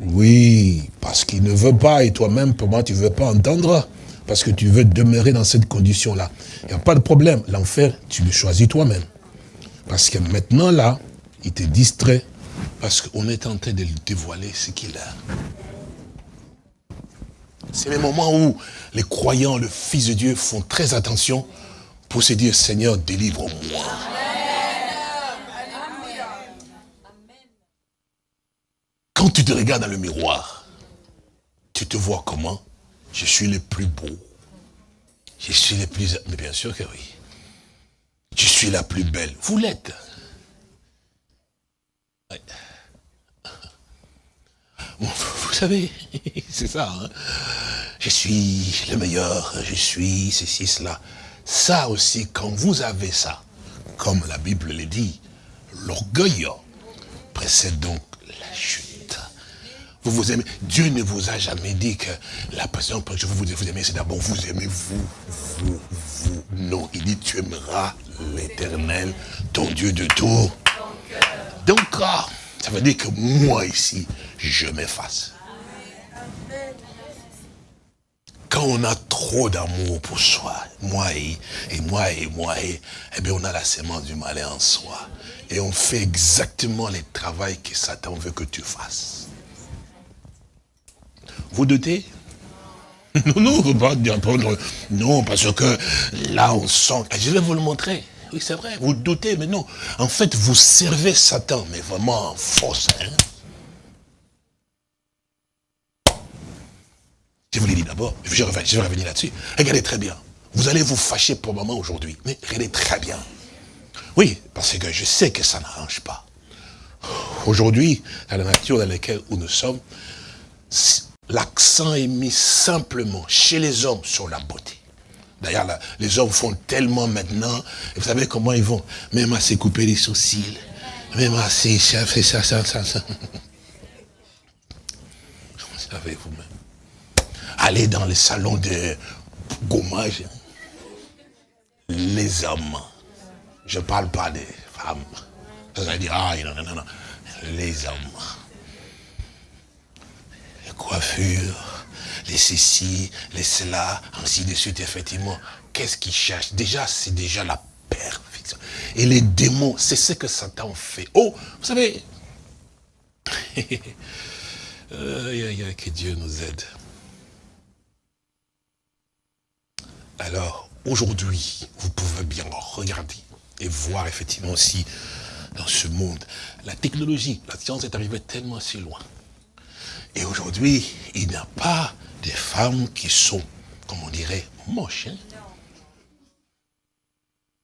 Oui, parce qu'ils ne veulent pas, et toi-même, pour moi, tu ne veux pas entendre, parce que tu veux demeurer dans cette condition-là. Il n'y a pas de problème. L'enfer, tu le choisis toi-même. Parce que maintenant, là, il te distrait, parce qu'on est en train de lui dévoiler ce qu'il a. C'est le moment où les croyants, le Fils de Dieu, font très attention pour se dire, Seigneur, délivre-moi. Quand tu te regardes dans le miroir, tu te vois comment? Je suis le plus beau. Je suis le plus... Mais bien sûr que oui. Je suis la plus belle. Vous l'êtes. <laughs> Vous savez, <laughs> c'est ça. Hein. je suis le meilleur, je suis ceci, cela. Ça aussi, quand vous avez ça, comme la Bible le dit, l'orgueil précède donc la chute. Vous vous aimez. Dieu ne vous a jamais dit que la personne que je veux vous aimer, c'est d'abord vous aimer vous, vous, vous. Non, il dit tu aimeras l'éternel, ton Dieu de tout. Donc, ah, ça veut dire que moi ici, je m'efface. Quand on a trop d'amour pour soi, moi et, et moi et moi et, eh bien on a la sémence du malin en soi. Et on fait exactement les travaux que Satan veut que tu fasses. Vous doutez <laughs> Non, non, faut pas dire, non, parce que là on sent, je vais vous le montrer. Oui, c'est vrai, vous doutez, mais non. En fait, vous servez Satan, mais vraiment en force. Hein? Je vous l'ai dit d'abord, je, je vais revenir là-dessus. Regardez très bien. Vous allez vous fâcher pour moment aujourd'hui, mais regardez très bien. Oui, parce que je sais que ça n'arrange pas. Aujourd'hui, dans la nature dans laquelle nous sommes, l'accent est mis simplement chez les hommes sur la beauté. D'ailleurs, les hommes font tellement maintenant, vous savez comment ils vont? Même à se couper les sourcils, même à se faire ça, ça, ça, ça. Vous savez vous-même. Aller dans les salons de gommage. Les hommes. Je ne parle pas des femmes. Vous allez dire, ah, non, non, non. Les hommes. Les coiffures, les ceci, les cela, ainsi de suite, effectivement. Qu'est-ce qu'ils cherchent? Déjà, c'est déjà la perfection. Et les démons, c'est ce que Satan fait. Oh, vous savez, <laughs> euh, que Dieu nous aide. Alors, aujourd'hui, vous pouvez bien regarder et voir effectivement aussi dans ce monde. La technologie, la science est arrivée tellement si loin. Et aujourd'hui, il n'y a pas de femmes qui sont, comme on dirait, moches. Hein.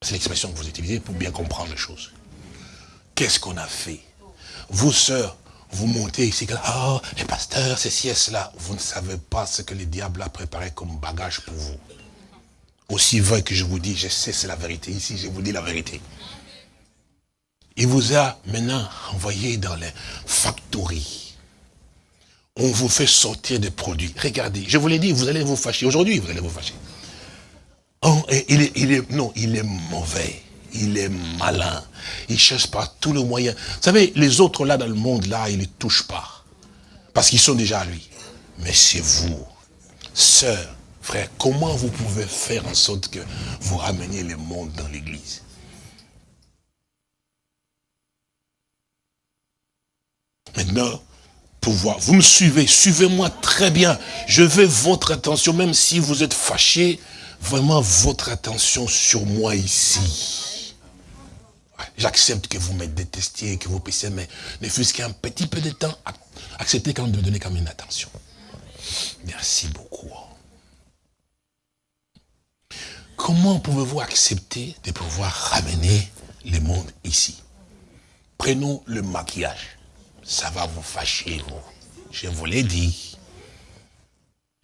C'est l'expression que vous utilisez pour bien comprendre les choses. Qu'est-ce qu'on a fait? Vous, sœurs, vous montez ici, oh, les pasteurs, ceci et cela. Vous ne savez pas ce que le diable a préparé comme bagage pour vous. Aussi vrai que je vous dis, je sais, c'est la vérité. Ici, je vous dis la vérité. Il vous a maintenant envoyé dans les factories. On vous fait sortir des produits. Regardez, je vous l'ai dit, vous allez vous fâcher. Aujourd'hui, vous allez vous fâcher. Oh, il, est, non, il est mauvais. Il est malin. Il cherche par tous les moyens. Vous savez, les autres là dans le monde, là, ils ne touchent pas. Parce qu'ils sont déjà à lui. Mais c'est vous, sœur, frère, comment vous pouvez faire en sorte que vous rameniez le monde dans l'église? Maintenant, vous me suivez, suivez-moi très bien. Je veux votre attention, même si vous êtes fâché, vraiment votre attention sur moi ici. J'accepte que vous me détestiez, que vous puissiez, mais ne fût-ce qu'un petit peu de temps, acceptez quand même de me donner quand même une attention. Merci beaucoup. Comment pouvez-vous accepter de pouvoir ramener le monde ici? Prenons le maquillage ça va vous fâcher, vous. Je vous l'ai dit.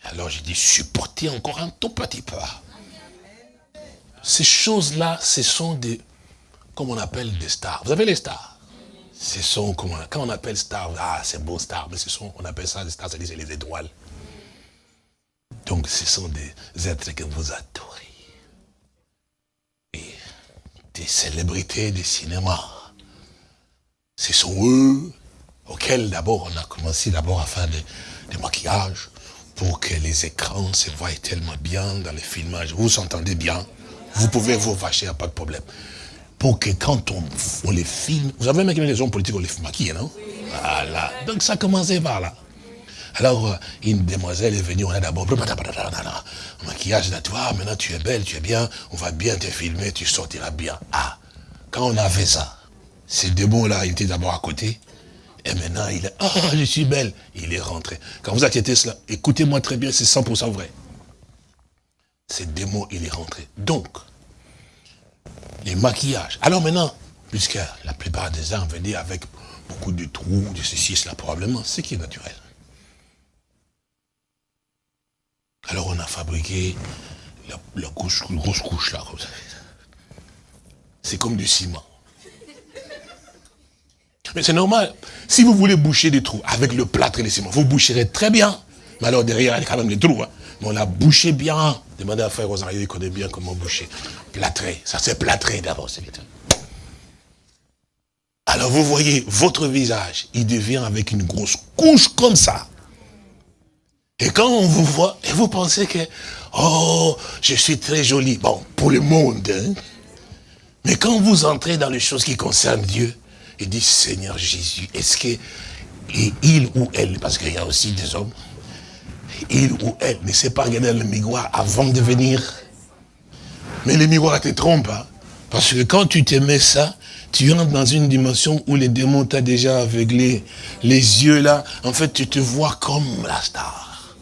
Alors j'ai dit, supportez encore un tout petit peu. Ces choses-là, ce sont des, comme on appelle des stars. Vous avez les stars Ce sont, comment, quand on appelle stars, ah, c'est beau stars, mais ce sont, on appelle ça des stars, c'est les étoiles. Donc ce sont des êtres que vous adorez. Et des célébrités du cinéma. Ce sont eux auquel d'abord on a commencé d'abord à faire des, maquillages pour que les écrans se voient tellement bien dans les filmages. Vous s'entendez bien Vous pouvez vous vacher, pas de problème. Pour que quand on, les filme, vous avez même les hommes politiques, on les maquille, non? Voilà. Donc ça a commencé par là. Alors, euh, une demoiselle est venue, on a d'abord, maquillage de toi, maintenant tu es belle, tu es bien, on va bien te filmer, tu sortiras bien. Ah, quand on a fait ça, ces démons-là, ils étaient d'abord à côté, et maintenant, il est, ah, je suis belle. Il est rentré. Quand vous inquiétez cela, écoutez-moi très bien, c'est 100% vrai. C'est démon, il est rentré. Donc, les maquillages. Alors maintenant, puisque la plupart des uns venaient avec beaucoup de trous, de ceci, cela, probablement, ce qui est naturel. Alors on a fabriqué la, grosse couche là, C'est comme du ciment. Mais c'est normal. Si vous voulez boucher des trous avec le plâtre et les ciments, vous boucherez très bien. Mais alors derrière, il y a quand même des trous. Hein. Mais on a bouché bien. Demandez à frère Rosario, il connaît bien comment boucher. Plâtrer. Ça c'est plâtrer d'abord, c'est vite. Alors vous voyez, votre visage, il devient avec une grosse couche comme ça. Et quand on vous voit, et vous pensez que, oh, je suis très joli. Bon, pour le monde. Hein. Mais quand vous entrez dans les choses qui concernent Dieu, il dit, Seigneur Jésus, est-ce que il ou elle, parce qu'il y a aussi des hommes, il ou elle ne sait pas regarder le miroir avant de venir. Mais le miroir te trompe, hein. parce que quand tu te mets ça, tu entres dans une dimension où les démons t'ont déjà aveuglé. Les yeux là, en fait, tu te vois comme la star.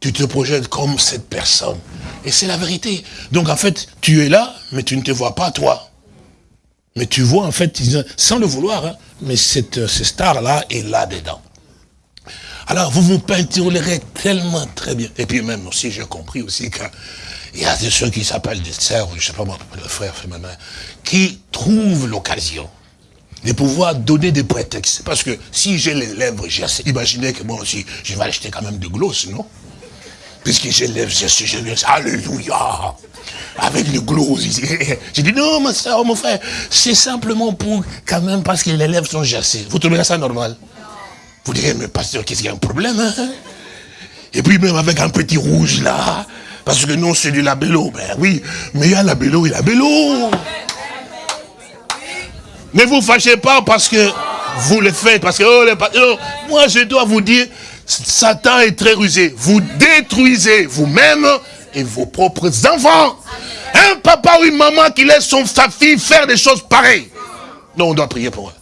Tu te projettes comme cette personne. Et c'est la vérité. Donc en fait, tu es là, mais tu ne te vois pas toi. Mais tu vois en fait, sans le vouloir, hein, mais cette, cette star-là est là-dedans. Alors vous vous peinturerez tellement très bien. Et puis même aussi, j'ai compris aussi qu'il y a des ceux qui s'appellent des sœurs, je sais pas moi, le frère qui trouvent l'occasion de pouvoir donner des prétextes. Parce que si j'ai les lèvres, j'ai que moi aussi, je vais acheter quand même de gloss, non? Les lèvres, je suis, je alléluia avec le gloss. J'ai dit, non, ma soeur, mon frère, c'est simplement pour, quand même, parce que les lèvres sont jassées. Vous trouvez ça normal Vous direz, mais pasteur, qu'est-ce qu'il y a un problème hein? Et puis même avec un petit rouge là, parce que non, c'est du labello. Ben oui, mais il y a labello et labello. Ne vous fâchez pas parce que vous le faites, parce que oh, moi je dois vous dire, Satan est très rusé. Vous détruisez vous-même et vos propres enfants. Un papa ou une maman qui laisse son, sa fille faire des choses pareilles. Non, on doit prier pour eux.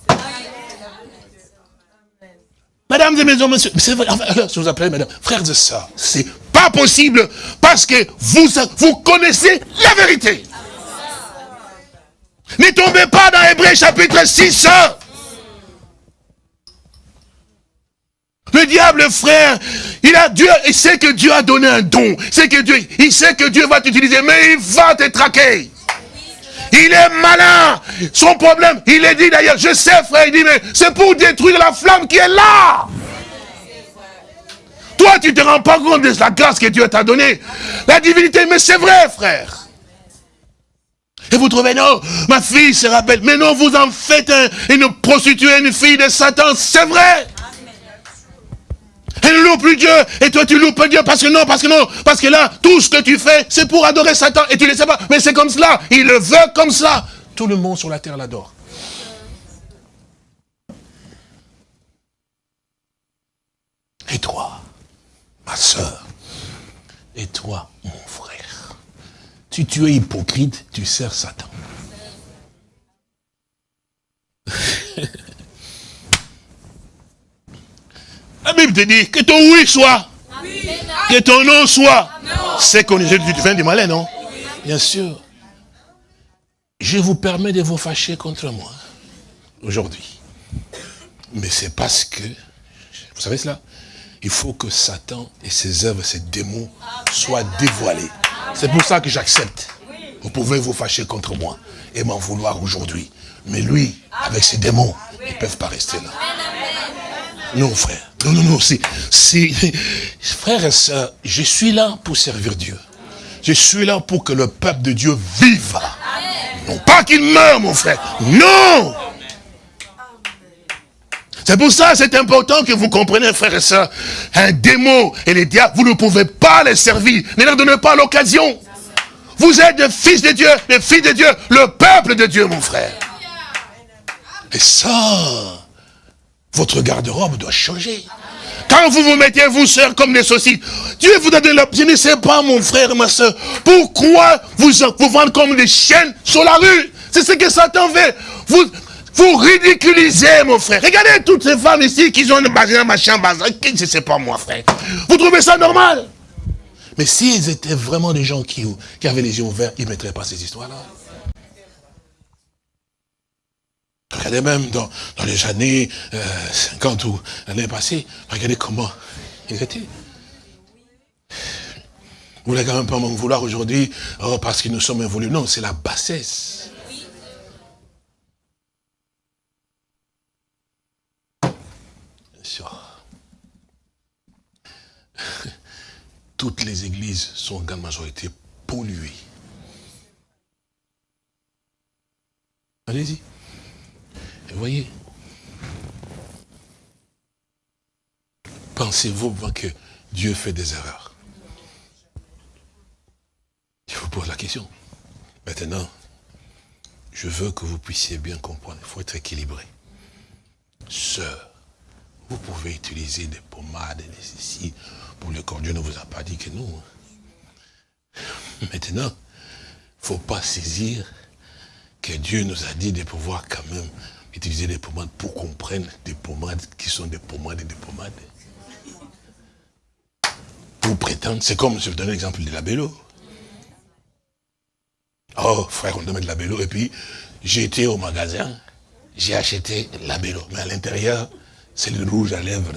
Mesdames et messieurs, monsieur, vrai, je vous appelle mesdames, frères et sœurs, c'est pas possible parce que vous, vous connaissez la vérité. Ne tombez pas dans Hébreu chapitre 6. Le diable, frère, il a Dieu, il sait que Dieu a donné un don. Que Dieu, il sait que Dieu va t'utiliser, mais il va te traquer. Il est malin. Son problème, il est dit d'ailleurs, je sais frère, il dit, mais c'est pour détruire la flamme qui est là. Toi, tu ne te rends pas compte de la grâce que Dieu t'a donnée. La divinité, mais c'est vrai, frère. Et vous trouvez, non, ma fille se rappelle. Mais non, vous en faites une prostituée, une fille de Satan, c'est vrai. Elle loupe plus Dieu, et toi tu loupes Dieu, parce que non, parce que non, parce que là, tout ce que tu fais, c'est pour adorer Satan, et tu ne le sais pas, mais c'est comme cela, il le veut comme ça. Tout le monde sur la terre l'adore. Et toi, ma soeur, et toi, mon frère, si tu es hypocrite, tu sers Satan. <laughs> La Bible te dit que ton oui soit. Que ton non soit. C'est qu'on est du vin du malin, non? Bien sûr. Je vous permets de vous fâcher contre moi aujourd'hui. Mais c'est parce que, vous savez cela? Il faut que Satan et ses œuvres, ses démons soient dévoilés. C'est pour ça que j'accepte. Vous pouvez vous fâcher contre moi et m'en vouloir aujourd'hui. Mais lui, avec ses démons, ils ne peuvent pas rester là. Non, frère. Non, non, non. C'est, <laughs> frère et soeur, je suis là pour servir Dieu. Je suis là pour que le peuple de Dieu vive. Non pas qu'il meure, mon frère. Non C'est pour ça c'est important que vous compreniez, frère et soeur. Un démon et les diables, vous ne pouvez pas les servir. Ne leur donnez pas l'occasion. Vous êtes des fils de Dieu, des filles de Dieu, le peuple de Dieu, mon frère. Et ça, votre garde-robe doit changer. Quand vous vous mettez, vous, sœurs, comme des saucisses, Dieu vous a donné la... Je ne sais pas, mon frère, ma soeur, pourquoi vous vous comme des chiennes sur la rue C'est ce que Satan fait. Vous, vous ridiculisez, mon frère. Regardez toutes ces femmes ici qui ont un machin, bazar. Je ne sais pas, moi, frère. Vous trouvez ça normal? Mais s'ils étaient vraiment des gens qui, qui avaient les yeux ouverts, ils ne mettraient pas ces histoires-là. Regardez même dans, les années euh, 50 ou l'année passée, regardez comment ils étaient. Vous voulez quand même pas m'en vouloir aujourd'hui, oh, parce que nous sommes évolués. Non, c'est la bassesse. <laughs> Toutes les églises sont en grande majorité polluées. Allez-y. Voyez, pensez-vous que Dieu fait des erreurs? Je vous pose la question. Maintenant, je veux que vous puissiez bien comprendre. Il faut être équilibré. Sœur, vous pouvez utiliser des pommades, des ceci, pour le corps. Dieu ne vous a pas dit que non. hein. Maintenant, il ne faut pas saisir que Dieu nous a dit de pouvoir quand même utiliser des pommades pour qu'on prenne des pommades qui sont des pommades et des pommades. Pour prétendre, c'est comme, je vais vous donner l'exemple de la bélo. Oh, frère, on doit mettre la bélo. Et puis, j'ai été au magasin, j'ai acheté la bélo. Mais à l'intérieur, c'est le rouge à lèvres.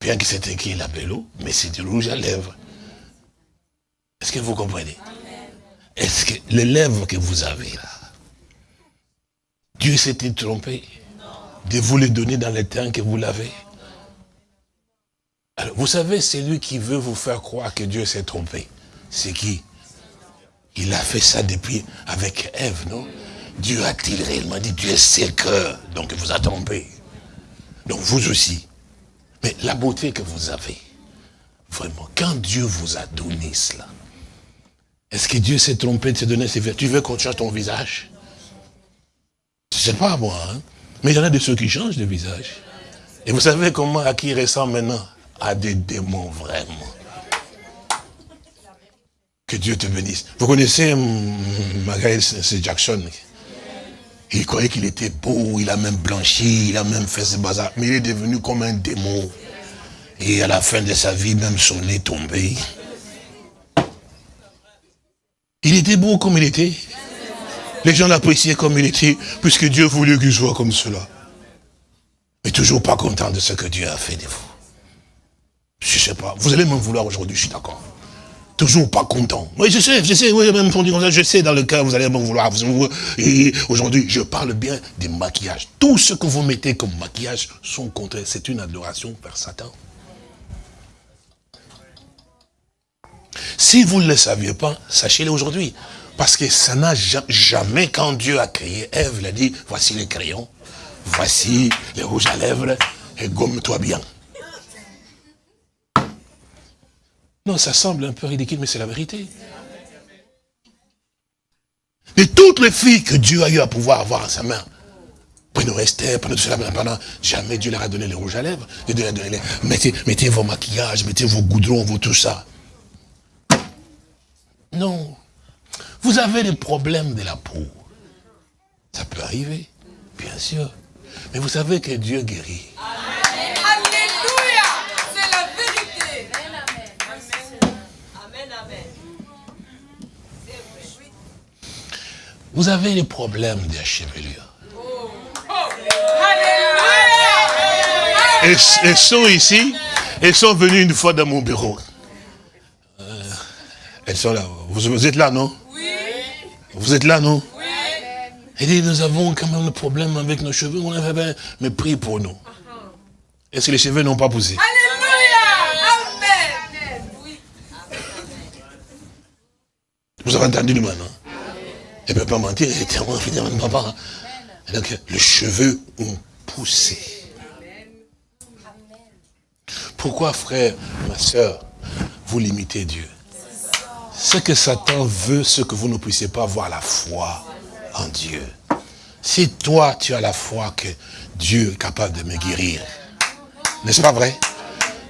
Bien que c'est écrit la bélo, mais c'est du rouge à lèvres. Est-ce que vous comprenez? Est-ce que les lèvres que vous avez là, Dieu s'était trompé de vous les donner dans le temps que vous l'avez Alors, vous savez, c'est lui qui veut vous faire croire que Dieu s'est trompé. C'est qui? Il a fait ça depuis avec Ève, non? Dieu a-t-il réellement dit, Dieu sait le cœur, donc il vous a trompé. Donc vous aussi. Mais la beauté que vous avez, vraiment, quand Dieu vous a donné cela, est-ce que Dieu s'est trompé de se donner ses vertus? Tu veux qu'on change ton visage? C'est pas à moi, hein mais il y en a de ceux qui changent de visage. Et vous savez comment, à qui il ressemble maintenant? À des démons, vraiment. Que Dieu te bénisse. Vous connaissez hum, Magaël C. Jackson? Il croyait qu'il était beau, il a même blanchi, il a même fait ce bazar. Mais il est devenu comme un démon. Et à la fin de sa vie, même son nez tombé. Il était beau comme il était. Les gens l'appréciaient comme il était, puisque Dieu voulait qu'il soit comme cela. Mais toujours pas content de ce que Dieu a fait de vous. Je sais pas. Vous allez me vouloir aujourd'hui, je suis d'accord. Toujours pas content. Oui, je sais, je sais, oui, même comme ça, je sais dans le cœur, vous allez me vouloir. Aujourd'hui, je parle bien des maquillages. Tout ce que vous mettez comme maquillage sont contraires. C'est une adoration vers Satan. Si vous ne le saviez pas, sachez-le aujourd'hui. Parce que ça n'a ja- jamais, quand Dieu a créé Ève, il a dit, voici les crayons, voici les rouges à lèvres, et gomme-toi bien. Non, ça semble un peu ridicule, mais c'est la vérité. Et toutes les filles que Dieu a eu à pouvoir avoir à sa main, prenez Esther, prenez tout cela, pendant, jamais Dieu leur a donné les rouges à lèvres. Dieu leur a donné les- mettez, mettez vos maquillages, mettez vos goudrons, vos tout ça. Non. Vous avez des problèmes de la peau. Ça peut arriver, bien sûr. Mais vous savez que Dieu guérit. Alléluia. C'est la vérité. Vous avez des problèmes de la chevelure. Elles, elles sont ici, elles sont venues une fois dans mon bureau. Euh, elles sont là. Vous, vous êtes là, non? Vous êtes là, non Elle dit, nous avons quand même le problème avec nos cheveux, on avait bien, mais prie pour nous. Est-ce que les cheveux n'ont pas poussé Alléluia. Amen. Oui. Vous avez entendu le maintenant Elle ne peut pas mentir, elle était vraiment finalement pas. Et Donc, les cheveux ont poussé. Pourquoi, frère, ma soeur, vous limitez Dieu? Ce que Satan veut, c'est que vous ne puissiez pas avoir la foi en Dieu. Si toi, tu as la foi que Dieu est capable de me guérir, n'est-ce pas vrai?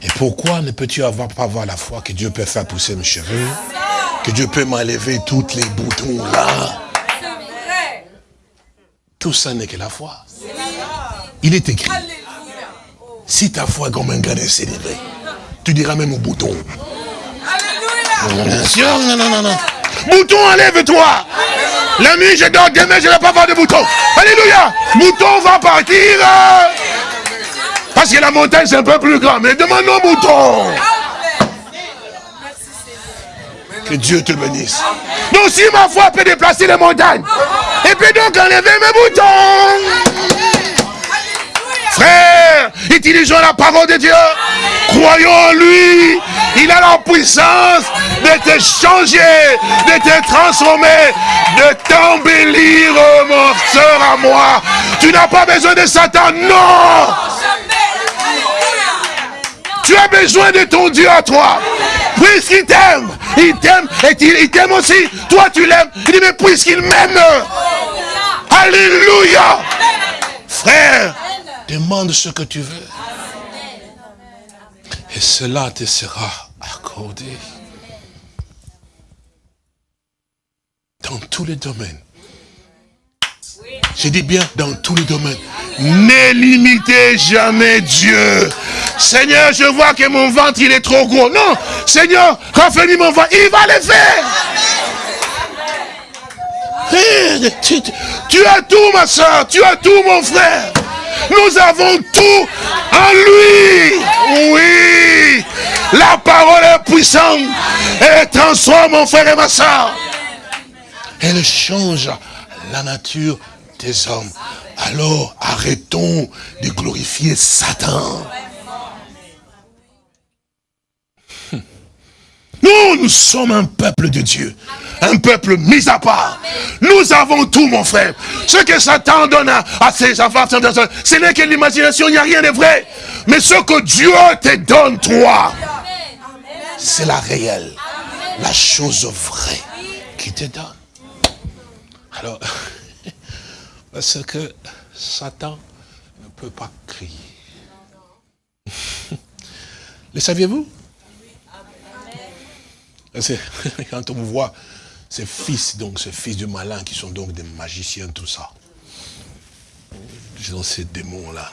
Et pourquoi ne peux-tu avoir, pas avoir la foi que Dieu peut faire pousser mes cheveux Que Dieu peut m'enlever tous les boutons là. Tout ça n'est que la foi. Il est écrit, si ta foi est comme un grain de célébré, tu diras même au bouton. Bien sûr, non, non, non, non. Bouton, enlève-toi La nuit, je dors, demain, je ne vais pas avoir de bouton. Alléluia Bouton va partir Parce que la montagne, c'est un peu plus grand. Mais demandons bouton Que Dieu te bénisse. Donc, si ma foi peut déplacer les montagnes, et puis donc enlever mes boutons Frère, utilisons la parole de Dieu. Croyons en lui. Il a la puissance de te changer, de te transformer, de t'embellir, oh, mon soeur à moi. Tu n'as pas besoin de Satan, non. Tu as besoin de ton Dieu à toi. Puisqu'il t'aime, il t'aime et il t'aime aussi. Toi, tu l'aimes. Il dit, mais puisqu'il m'aime. Alléluia. Frère, demande ce que tu veux. Et cela te sera accordé. Dans tous les domaines. Je dis bien dans tous les domaines. Ne limitez jamais Dieu. Seigneur, je vois que mon ventre, il est trop gros. Non, Seigneur, raffermis mon ventre. Il va le faire. Tu as tout, ma soeur. Tu as tout, mon frère. Nous avons tout en lui. Oui. La parole est puissante. Elle transforme mon frère et ma soeur. Elle change la nature des hommes. Alors arrêtons de glorifier Satan. Nous, nous sommes un peuple de Dieu. Un peuple mis à part. Nous avons tout, mon frère. Ce que Satan donne à, ses enfants, ce n'est que l'imagination, il n'y a rien de vrai. Mais ce que Dieu te donne, toi, c'est la réelle. La chose vraie qui te donne. Alors, <laughs> parce que Satan ne peut pas crier. <laughs> Le saviez-vous? <laughs> Quand on voit ces fils, donc ces fils du malin qui sont donc des magiciens, tout ça. Dans ces démons-là.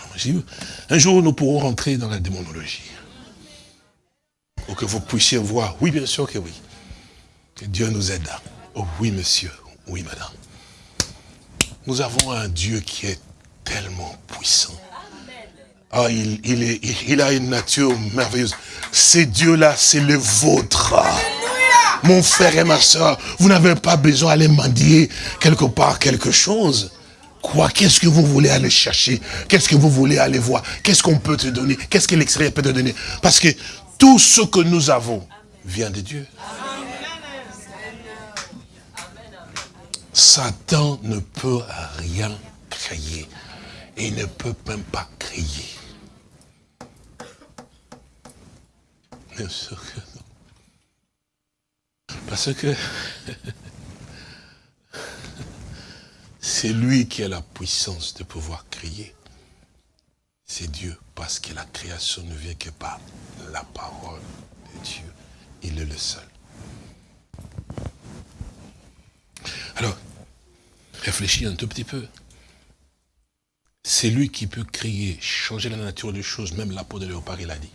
Un jour, nous pourrons rentrer dans la démonologie. Pour que vous puissiez voir. Oui, bien sûr que oui. Que Dieu nous aide. Oh oui, monsieur. Oui, madame. Nous avons un Dieu qui est tellement puissant. Ah, il, il est, il, il a une nature merveilleuse. Ce Dieu-là, c'est le vôtre. Mon frère et ma soeur, vous n'avez pas besoin d'aller mendier quelque part quelque chose. Quoi Qu'est-ce que vous voulez aller chercher? Qu'est-ce que vous voulez aller voir? Qu'est-ce qu'on peut te donner? Qu'est-ce que l'extérieur peut te donner? Parce que tout ce que nous avons vient de Dieu. Satan ne peut rien créer. Et il ne peut même pas crier. Bien sûr que non. Parce que <laughs> c'est lui qui a la puissance de pouvoir crier. C'est Dieu, parce que la création ne vient que par la parole de Dieu. Il est le seul. Alors, réfléchis un tout petit peu. C'est lui qui peut crier, changer la nature des choses, même la peau de léopard, il a dit.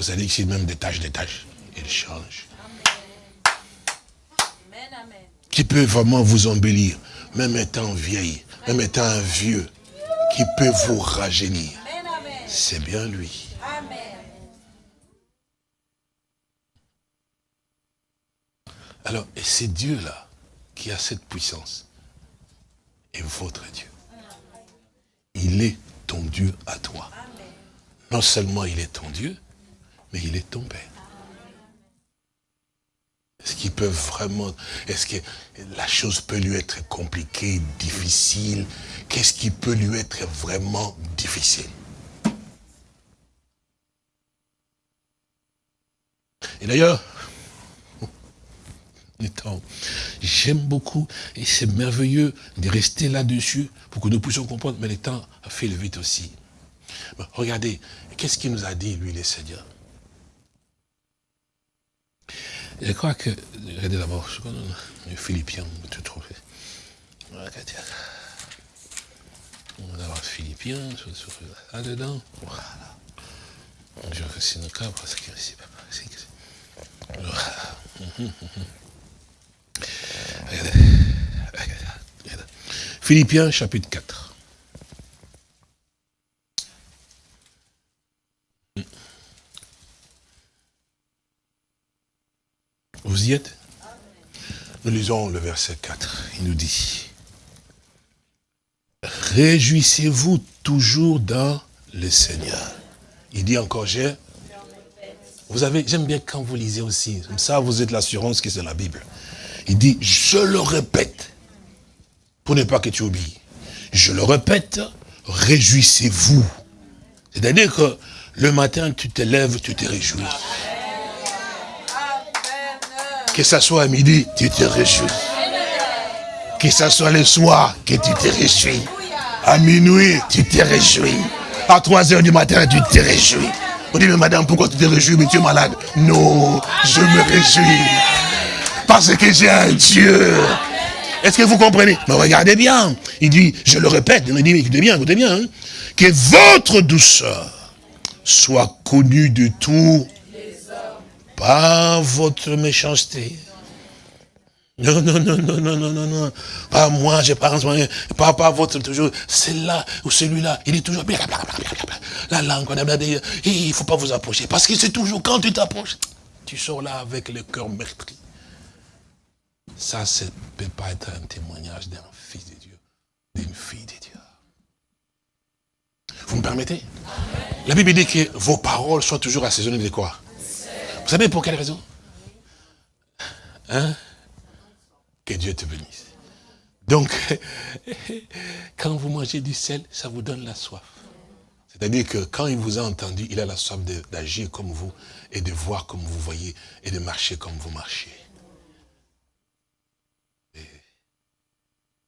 Ça dit que c'est même des tâches, des tâches. Il change. Qui peut vraiment vous embellir, même étant vieille, même étant un vieux, qui peut vous rajeunir. C'est bien lui. Alors, et c'est Dieu-là qui a cette puissance. Et votre Dieu. Il est ton Dieu à toi. Non seulement il est ton Dieu, mais il est Père. Est-ce qu'il peut vraiment, est-ce que la chose peut lui être compliquée, difficile? Qu'est-ce qui peut lui être vraiment difficile? Et d'ailleurs, <laughs> j'aime beaucoup, et c'est merveilleux de rester là-dessus pour que nous puissions comprendre, mais le temps a fait le vite aussi. Regardez, qu'est-ce qu'il nous a dit, lui, le Seigneur? Je crois que, regardez d'abord, Philippiens, tout trouvé. Regardez. On va avoir sur, là-dedans. Voilà. Je fais une cas parce que c'est pas c'est- Voilà. Regardez. Regardez. Philippiens chapitre 4. Vous y êtes? Nous lisons le verset 4. Il nous dit, Réjouissez-vous toujours dans le Seigneur. Il dit encore, j'ai... Vous avez, j'aime bien quand vous lisez aussi, comme ça vous êtes l'assurance que c'est la Bible. Il dit, je le répète, pour ne pas que tu oublies. Je le répète, réjouissez-vous. C'est-à-dire que le matin, tu te lèves, tu te réjouis. Que ça soit à midi, tu te réjouis. Que ça soit le soir, que tu te réjouis. À minuit, tu te réjouis. À 3 heures du matin, tu te réjouis. On dit, mais madame, pourquoi tu te réjouis, mais tu es malade? Non, je me réjouis. Parce que j'ai un Dieu. Est-ce que vous comprenez? Mais regardez bien. Il dit, je le répète, il dit, écoutez bien, écoutez bien. hein, que votre douceur soit connue de tous pas votre méchanceté. Non, non, non, non, non, non, non, non. Pas moi, j'ai pas pas, pas votre toujours, celle-là ou celui-là. Il est toujours la langue, il ne faut pas vous approcher. Parce que c'est toujours quand tu t'approches, tu sors là avec le cœur meurtri. Ça, ça ne peut pas être un témoignage d'un fils de Dieu, d'une fille de Dieu. Vous me permettez? La Bible dit que vos paroles soient toujours assaisonnées de quoi? Vous savez pour quelle raison Hein Que Dieu te bénisse. Donc, <laughs> quand vous mangez du sel, ça vous donne la soif. C'est-à-dire que quand il vous a entendu, il a la soif d'agir comme vous, et de voir comme vous voyez, et de marcher comme vous marchez. Et,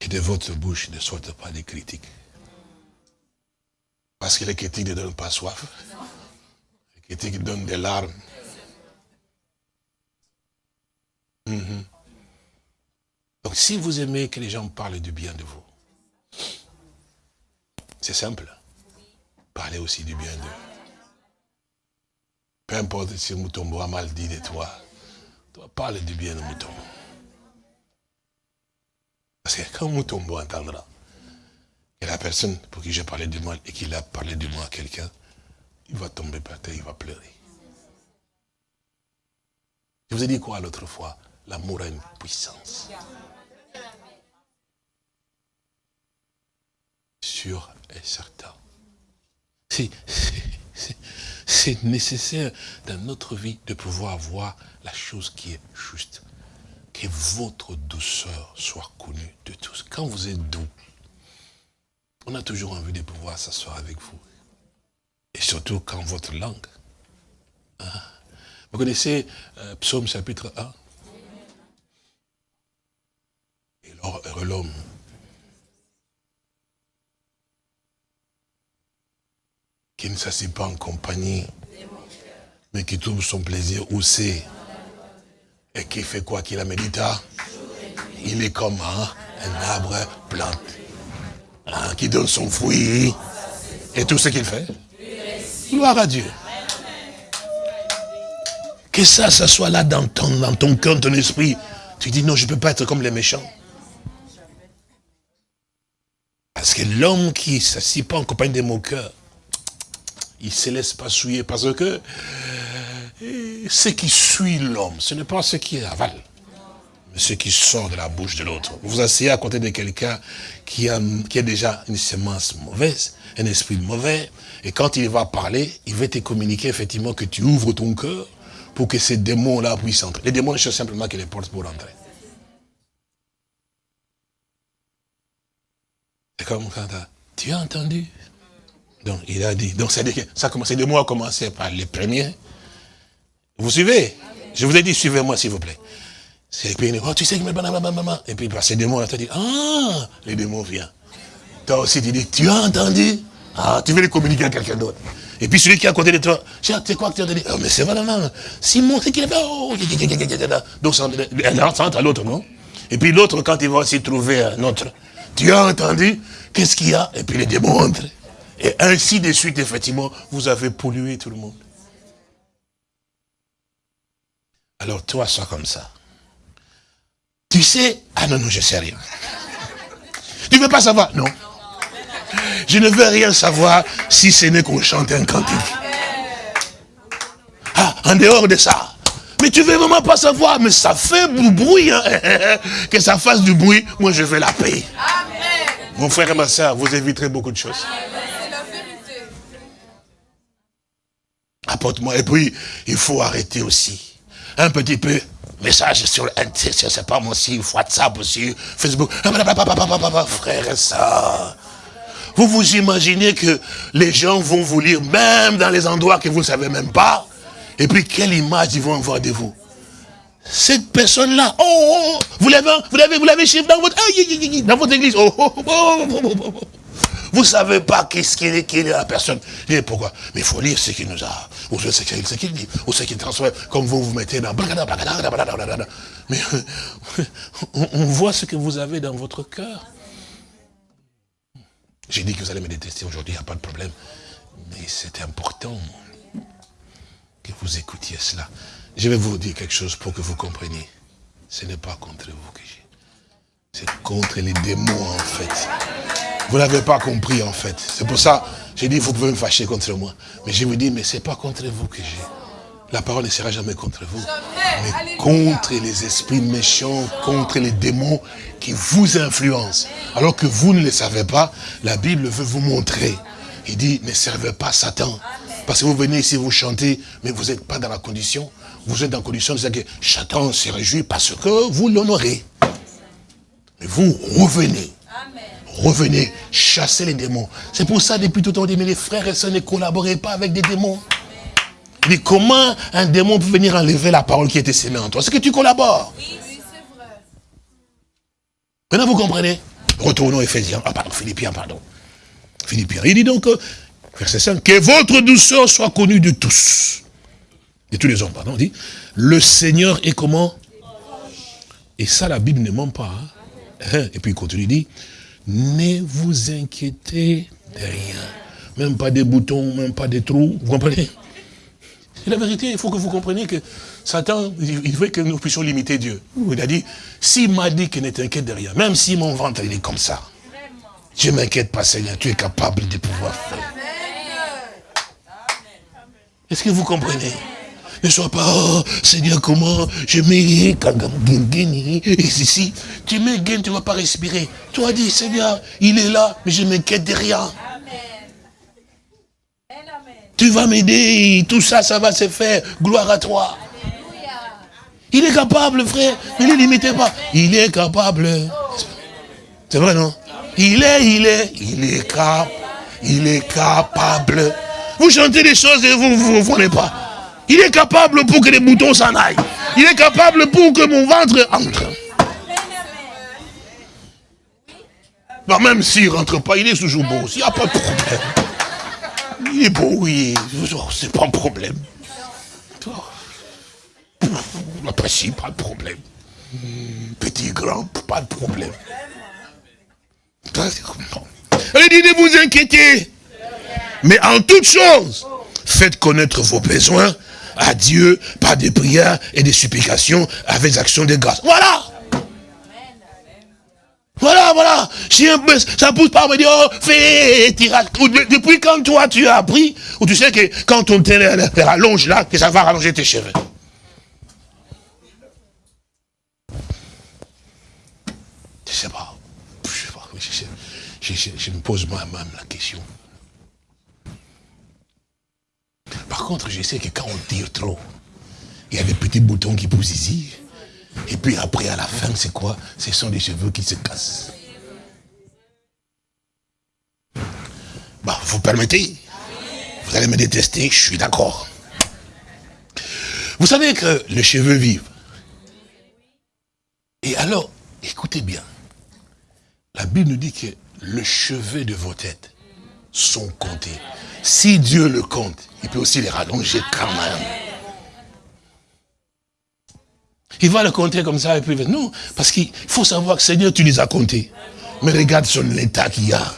et de votre bouche ne sortent pas des critiques. Parce que les critiques ne donnent pas soif. Les critiques donnent des larmes. Mhm. Donc si vous aimez que les gens parlent du bien de vous, c'est simple. Parlez aussi du bien d'eux. Peu importe si Moutombo a mal dit de toi, toi parle du bien de Moutombo. Parce que quand Moutombo entendra que la personne pour qui j'ai parlé du mal et qu'il a parlé du mal à quelqu'un, il va tomber par terre, il va pleurer. Je vous ai dit quoi l'autre fois? L'amour a une puissance. Sûr et certain. C'est- nécessaire dans notre vie de pouvoir voir la chose qui est juste. Que votre douceur soit connue de tous. Quand vous êtes doux, on a toujours envie de pouvoir s'asseoir avec vous. Et surtout quand votre langue. hein. Vous connaissez euh, Psaume chapitre 1 Et l'or- heureux l'homme qui ne s'assied pas en compagnie, mais qui trouve son plaisir où c'est. Et qui fait quoi qu'il a médita Il est comme hein, un arbre planté, hein, qui donne son fruit. Et tout ce qu'il fait Gloire à Dieu. Que ça, ça soit là dans ton, dans ton cœur, ton esprit. Tu dis non, je ne peux pas être comme les méchants. Parce que l'homme qui ne s'assied pas en compagnie de mon cœur, il ne se laisse pas souiller parce que euh, ce qui suit l'homme, ce n'est pas ce qui avale, mais ce qui sort de la bouche de l'autre. Vous vous asseyez à côté de quelqu'un qui a, qui a déjà une semence mauvaise, un esprit mauvais, et quand il va parler, il va te communiquer effectivement que tu ouvres ton cœur pour que ces démons-là puissent entrer. Les démons cherchent simplement que les portes pour entrer. C'est comme quand tu as entendu donc, il a dit, donc que ça a commencé, de a par les premiers. Vous suivez Je vous ai dit, suivez-moi s'il vous plaît. C'est puis, oh, tu sais que. Et puis, par ces démons, tu as dit, ah, les démons viennent. Toi aussi, tu dis, tu as entendu Ah, tu veux les communiquer à quelqu'un d'autre. Et puis celui qui est à côté de toi, tu sais quoi que tu as dit Oh, mais c'est vraiment, Simon, c'est qu'il a fait, oh, donc ça l'un entre à l'autre, non Et puis l'autre, quand il va aussi trouver un autre, tu as entendu Qu'est-ce qu'il y a Et puis les démons entrent. Et ainsi de suite, effectivement, vous avez pollué tout le monde. Alors toi, sois comme ça. Tu sais, ah non, non, je sais rien. Tu ne veux pas savoir? Non. Je ne veux rien savoir si ce n'est qu'on chante un cantique. Ah, en dehors de ça. Mais tu veux vraiment pas savoir, mais ça fait du bruit. hein. <laughs> Que ça fasse du bruit, moi je veux la paix. Mon frère et ma soeur, vous éviterez beaucoup de choses. Apporte-moi. Et puis, il faut arrêter aussi. Un petit peu, message sur, je sais pas moi aussi, WhatsApp aussi, Facebook. Frère et ça. Vous vous imaginez que les gens vont vous lire même dans les endroits que vous ne savez même pas? Et puis, quelle image ils vont avoir de vous cette personne-là, oh, oh, oh, vous l'avez, vous l'avez, vous l'avez dans votre, dans votre église. Oh, oh, oh, oh, oh. Vous savez pas qu'est-ce qu'il est, est la personne. Et pourquoi? Mais il faut lire ce qu'il nous a, ou ce qu'il dit, ou ce qu'il transmet, comme vous vous mettez dans... Mais <laughs> on voit ce que vous avez dans votre cœur. J'ai dit que vous allez me détester aujourd'hui, il n'y a pas de problème. Mais c'est important que vous écoutiez cela. Je vais vous dire quelque chose pour que vous compreniez. Ce n'est pas contre vous que j'ai. C'est contre les démons en fait. Vous n'avez pas compris en fait. C'est pour ça, j'ai dit, vous pouvez me fâcher contre moi. Mais je vous dis, mais ce n'est pas contre vous que j'ai. La parole ne sera jamais contre vous. Mais contre les esprits méchants, contre les démons qui vous influencent. Alors que vous ne le savez pas, la Bible veut vous montrer. Il dit, ne servez pas Satan. Parce que vous venez ici, vous chantez, mais vous n'êtes pas dans la condition. Vous êtes dans la condition de dire que Satan se réjouit parce que vous l'honorez. Mais vous revenez. Revenez, chassez les démons. C'est pour ça, depuis tout le temps, on dit, mais les frères et sœurs ne collaborez pas avec des démons. Mais comment un démon peut venir enlever la parole qui était sémée en toi? C'est que tu collabores? Oui, oui, c'est vrai. Maintenant, vous comprenez? Retournons à Ephésiens. Ah, pardon, Philippiens, pardon. Philippiens. Il dit donc, verset 5, que votre douceur soit connue de tous. De tous les hommes, pardon. dit, le Seigneur est comment? Et ça, la Bible ne ment pas. Hein. Hein? Et puis il continue, il dit, ne vous inquiétez de rien. Même pas des boutons, même pas des trous. Vous comprenez? C'est la vérité, il faut que vous compreniez que Satan, il veut que nous puissions limiter Dieu. Il a dit, s'il m'a dit que ne t'inquiète de rien, même si mon ventre il est comme ça, je ne m'inquiète pas Seigneur, tu es capable de pouvoir faire. Est-ce que vous comprenez? Ne sois pas, oh, Seigneur, comment je mets et ici. Tu mets gain, tu ne vas pas respirer. Toi, dis, Seigneur, il est là, mais je m'inquiète de rien. Tu vas m'aider, tout ça, ça va se faire. Gloire à toi. Il est capable, frère. Ne le limitez pas. Il est capable. C'est vrai, non? Il est, il est, il est capable. Il est capable. Vous chantez des choses et vous ne vous, vous, pas. Il est capable pour que les boutons s'en aillent. Il est capable pour que mon ventre entre. Bah, même s'il ne rentre pas, il est toujours beau. Il n'y a pas de problème. Il est beau, oui. C'est pas un problème. L'apprécie, pas de problème. Petit, grand, pas de problème. Allez, dit ne vous inquiétez. Mais en toute chose, faites connaître vos besoins à Dieu par des prières et des supplications avec des actions de grâce. Voilà voilà, voilà. Un pousse pas me dire, oh, fais tirage. Depuis quand toi tu as appris, ou tu sais que quand on te rallonge là, que ça va rallonger tes cheveux. Je sais pas. Je sais pas. Je, je, je me pose moi-même la question. Par contre, je sais que quand on tire trop, il y a des petits boutons qui poussent ici. Et puis après, à la fin, c'est quoi? Ce sont des cheveux qui se cassent. Bah, vous permettez? Vous allez me détester, je suis d'accord. Vous savez que les cheveux vivent. Et alors, écoutez bien. La Bible nous dit que les cheveux de vos têtes sont comptés. Si Dieu le compte, il peut aussi les rallonger quand même. Il va le compter comme ça et puis non, parce qu'il faut savoir que Seigneur, tu les as comptés. Mais regarde son état qu'il y a.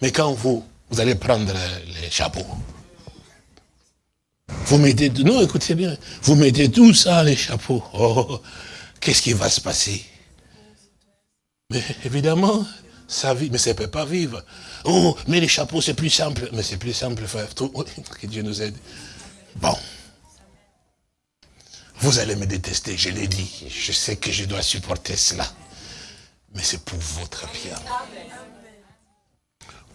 Mais quand vous, vous allez prendre les chapeaux, vous mettez, non, écoutez bien, vous mettez tout ça, les chapeaux. Oh, qu'est-ce qui va se passer? Mais évidemment, sa vie, mais ça ne peut pas vivre. Oh, mais les chapeaux, c'est plus simple. Mais c'est plus simple, frère. Que Dieu nous aide. Bon. Vous allez me détester, je l'ai dit. Je sais que je dois supporter cela. Mais c'est pour votre bien.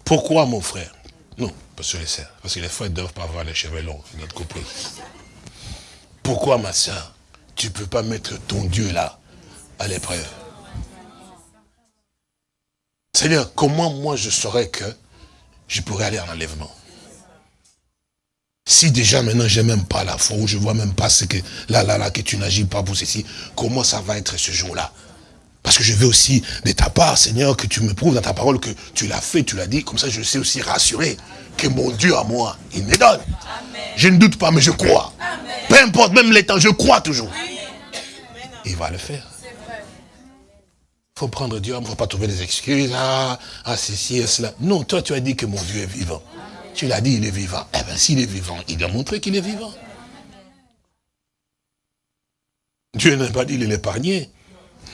Pourquoi, mon frère? Non, parce que les sœurs. Parce que les frères ne doivent pas avoir les cheveux longs, notre compris. Pourquoi, ma soeur, tu ne peux pas mettre ton Dieu là, à l'épreuve? Seigneur, comment moi je saurais que je pourrais aller en enlèvement? Si déjà maintenant j'ai même pas la foi, ou je vois même pas ce que, là, là, là, que tu n'agis pas pour ceci, comment ça va être ce jour-là? Parce que je veux aussi de ta part, Seigneur, que tu me prouves dans ta parole que tu l'as fait, tu l'as dit, comme ça je sais aussi rassurer que mon Dieu à moi, il me donne. Je ne doute pas, mais je crois. Peu importe, même les temps, je crois toujours. Il va le faire. Faut prendre Dieu, il ne faut pas trouver des excuses, ah, ah, ceci et cela. Non, toi tu as dit que mon Dieu est vivant. Tu l'as dit, il est vivant. Eh bien, s'il est vivant, il doit montrer qu'il est vivant. Dieu n'a pas dit de l'épargner.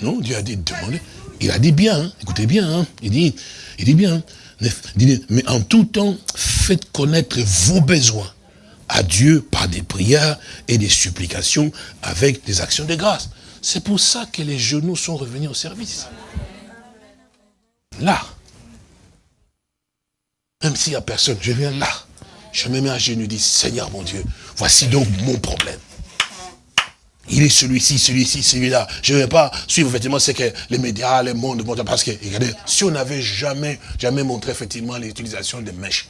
Non, Dieu a dit de demander. Il a dit bien, hein. écoutez bien, hein. il, dit, il dit bien, hein. mais en tout temps, faites connaître vos besoins à Dieu par des prières et des supplications avec des actions de grâce. C'est pour ça que les genoux sont revenus au service. Là, même s'il n'y a personne, je viens là. Je me mets à genoux et dis, Seigneur mon Dieu, voici donc mon problème. Il est celui-ci, celui-ci, celui-là. Je ne vais pas suivre effectivement ce que les médias, le monde. Parce que, regardez, si on n'avait jamais, jamais montré effectivement l'utilisation des mèches,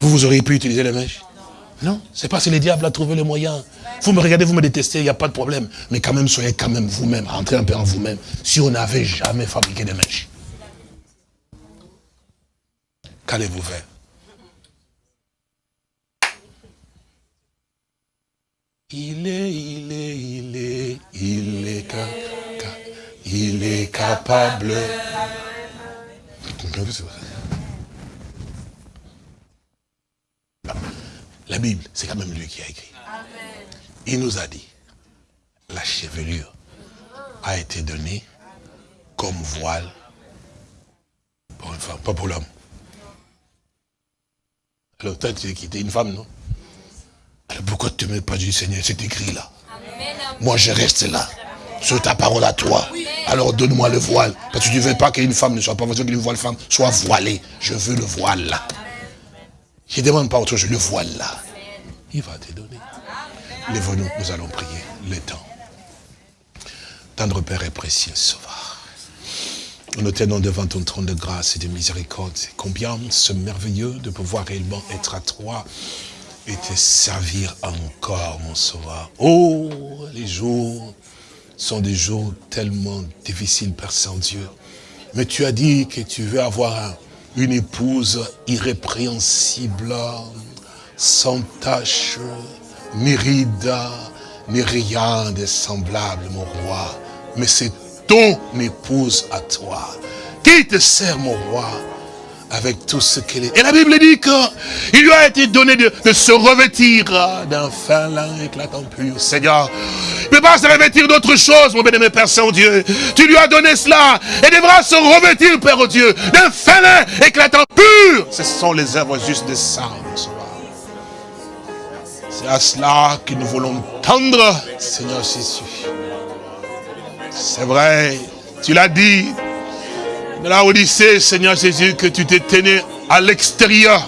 vous, vous auriez pu utiliser les mèches? Non, c'est parce que le diable a trouvé le moyen. Vous me regardez, vous me détestez, il n'y a pas de problème. Mais quand même, soyez quand même vous-même, rentrez un peu en vous-même. Si on n'avait jamais fabriqué des mèches. Qu'allez-vous faire? Il est, il est, il est, il est, il est capable. La Bible, c'est quand même lui qui a écrit. Il nous a dit, la chevelure a été donnée comme voile pour une femme, pas pour l'homme. Alors toi, tu es quitté une femme, non? Alors pourquoi tu ne mets pas du Seigneur C'est écrit là? Moi, je reste là. Sur ta parole à toi. Alors donne-moi le voile. Parce que tu ne veux pas qu'une femme ne soit pas qu'une voile femme soit voilée. Je veux le voile là. Je ne demande pas autre chose, le voile là. Il va te donner. Lève-nous, nous allons prier le temps. Tendre Père et précieux Sauveur. Nous tenons devant ton trône de grâce et de miséricorde. Combien c'est merveilleux de pouvoir réellement être à toi et te servir encore, mon sauveur. Oh, les jours sont des jours tellement difficiles, Père Saint-Dieu. Mais tu as dit que tu veux avoir une épouse irrépréhensible, sans tache, ni ride, ni rien de semblable, mon roi. Mais c'est ton épouse à toi, qui te sert, mon roi, avec tout ce qu'elle est. Et la Bible dit qu'il lui a été donné de, se revêtir d'un fin lin éclatant pur. Seigneur, il ne peut pas se revêtir d'autre chose, mon bénémoine Père Saint-Dieu. Tu lui as donné cela et devra se revêtir, Père Dieu, d'un fin éclatant pur. Ce sont les œuvres justes de ça, C'est à cela que nous voulons tendre, Seigneur Jésus. C'est vrai, tu l'as dit la Odyssée, Seigneur Jésus, que tu t'es tenu à l'extérieur.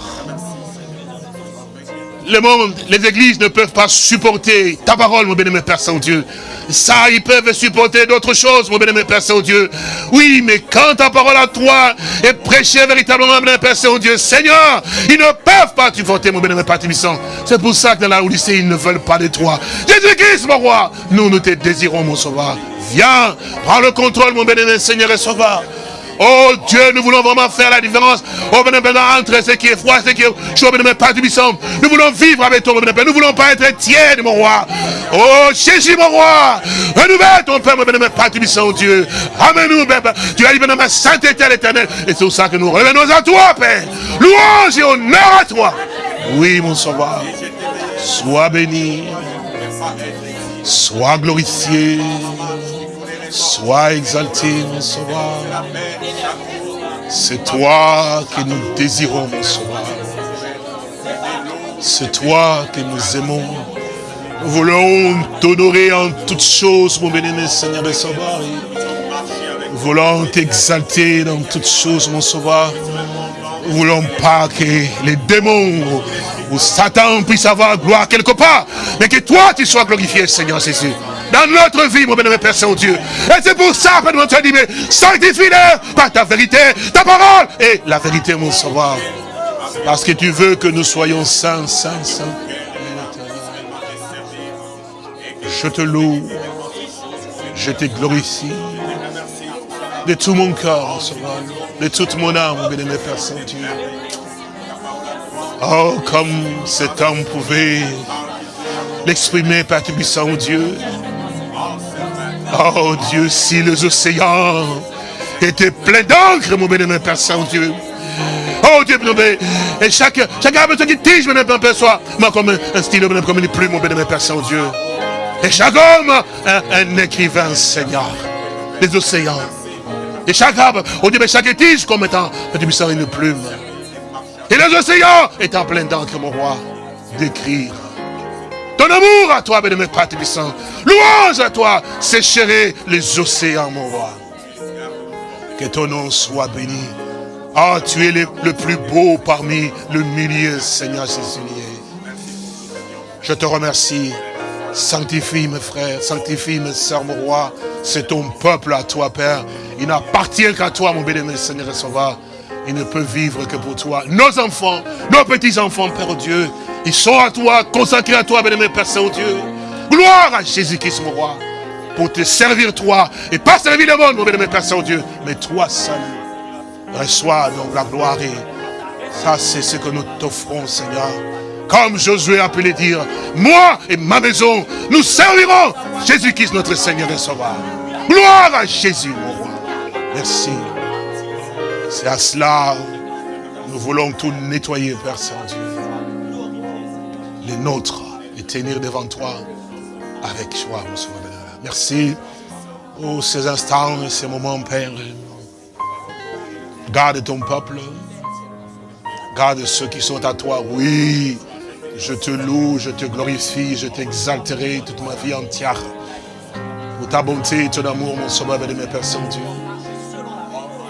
Le monde, les églises ne peuvent pas supporter ta parole, mon bénémoine Père Saint-Dieu. Ça, ils peuvent supporter d'autres choses, mon bénémoine Père Saint-Dieu. Oui, mais quand ta parole à toi est prêchée véritablement, mon bénémoine Père Saint-Dieu, Seigneur, ils ne peuvent pas supporter, mon bénémoine Père Tibissant. C'est pour ça que dans la Odyssée, ils ne veulent pas de toi. Jésus-Christ, mon roi, nous, nous te désirons, mon sauveur. Viens, prends le contrôle, mon bénémoine Seigneur et Sauveur. Oh Dieu, nous voulons vraiment faire la différence oh, entre ce qui est froid ce qui est chaud, mais pas du Nous voulons vivre avec toi, Nous ne voulons pas être tièdes, mon roi. Oh Jésus, mon roi. Renouvelle ton Père, mon pas du Dieu. Amène-nous, Tu as dit, ma sainteté à l'éternel. Et c'est pour ça que nous revenons à toi, Père. Louange et honneur à toi. Oui, mon sauveur. Sois béni. Sois glorifié. Sois exalté, mon sauveur. C'est toi que nous désirons, mon sauveur. C'est toi que nous aimons. Nous voulons t'honorer en toutes choses, mon béni, Seigneur et Sauveur. Voulons t'exalter dans toutes choses, mon Sauveur. Nous voulons pas que les démons ou Satan puisse avoir gloire quelque part, mais que toi tu sois glorifié, Seigneur Jésus. Dans notre vie, mon bénémoine Père Saint-Dieu. Et c'est pour ça que nous te dit, mais sanctifie-le par ta vérité, ta parole et la vérité, mon sauveur. Parce que tu veux que nous soyons saints, saints, saints. Je te loue, je te glorifie de tout mon sauveur, de toute mon âme, bénémoine Père Saint-Dieu. Oh, comme cet homme pouvait l'exprimer, Père Tubissant, Dieu. Oh Dieu, si les océans étaient pleins d'encre, mon bénémoine Père Saint-Dieu. Oh Dieu, et chaque, chaque arbre qui tige, mon bénémoine Père soit, moi comme un, stylo, comme une plume, mon bénémoine Père Saint-Dieu. Et chaque homme, un, un écrivain, Seigneur, des océans. Et chaque arbre, oh Dieu, mais chaque tige comme étant, une plume. Et les océans étant pleins d'encre, mon roi, d'écrire. Ton amour à toi, bénémoine Père. Louange à toi, sécherer les océans, mon roi. Que ton nom soit béni. Ah, tu es le, le plus beau parmi le millier, Seigneur Jésus. Je te remercie. Sanctifie mes frères, sanctifie mes sœurs, mon roi. C'est ton peuple à toi, Père. Il n'appartient qu'à toi, mon bénémoine Seigneur et Sauveur. Il ne peut vivre que pour toi. Nos enfants, nos petits-enfants, Père Dieu, ils sont à toi, consacrés à toi, bénémoine Père Saint-Dieu. Gloire à Jésus-Christ, mon roi, pour te servir toi, et pas servir le monde, mon bénémoine Père Saint-Dieu, mais toi seul. Reçois donc la gloire et ça, c'est ce que nous t'offrons, Seigneur. Comme Josué a pu le dire, moi et ma maison, nous servirons Jésus-Christ, notre Seigneur et Sauveur. Gloire à Jésus, mon roi. Merci. C'est à cela nous voulons tout nettoyer, Père Saint-Dieu. Les nôtres, et tenir devant toi avec joie, mon Sauveur. Merci pour ces instants et ces moments, Père. Garde ton peuple. Garde ceux qui sont à toi. Oui, je te loue, je te glorifie, je t'exalterai toute ma vie entière. Pour ta bonté et ton amour, mon sauveur et mes Père Saint-Dieu.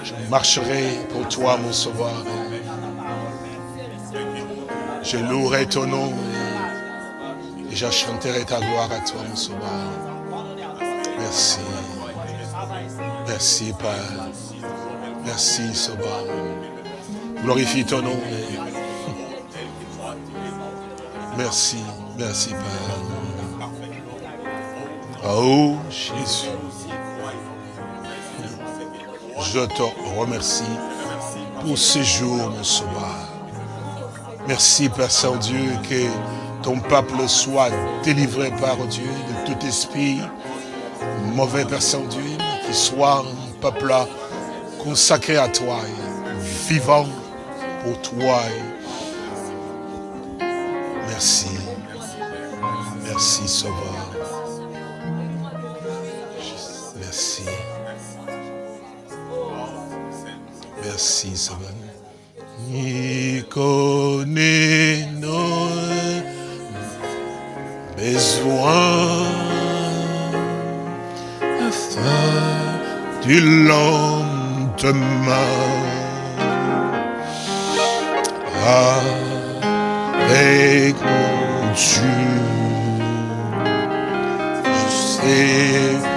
Je marcherai pour toi, mon sauveur. Je louerai ton nom et, et je chanterai ta gloire à toi, mon sauveur. Merci. Merci, Père. Merci, Sauveur. Glorifie ton nom. Merci, merci, Père. Oh, Jésus. Je te remercie pour ce jour, mon Sauveur. Merci, Père Saint-Dieu, que ton peuple soit délivré par Dieu de tout esprit mauvais, Père Saint-Dieu, qu'il soit un peuple consacré à toi, vivant pour toi. Merci. Merci, Sauveur. Merci. Merci, Sauveur. Connaît nos besoins du lendemain. Avec mon Dieu, je sais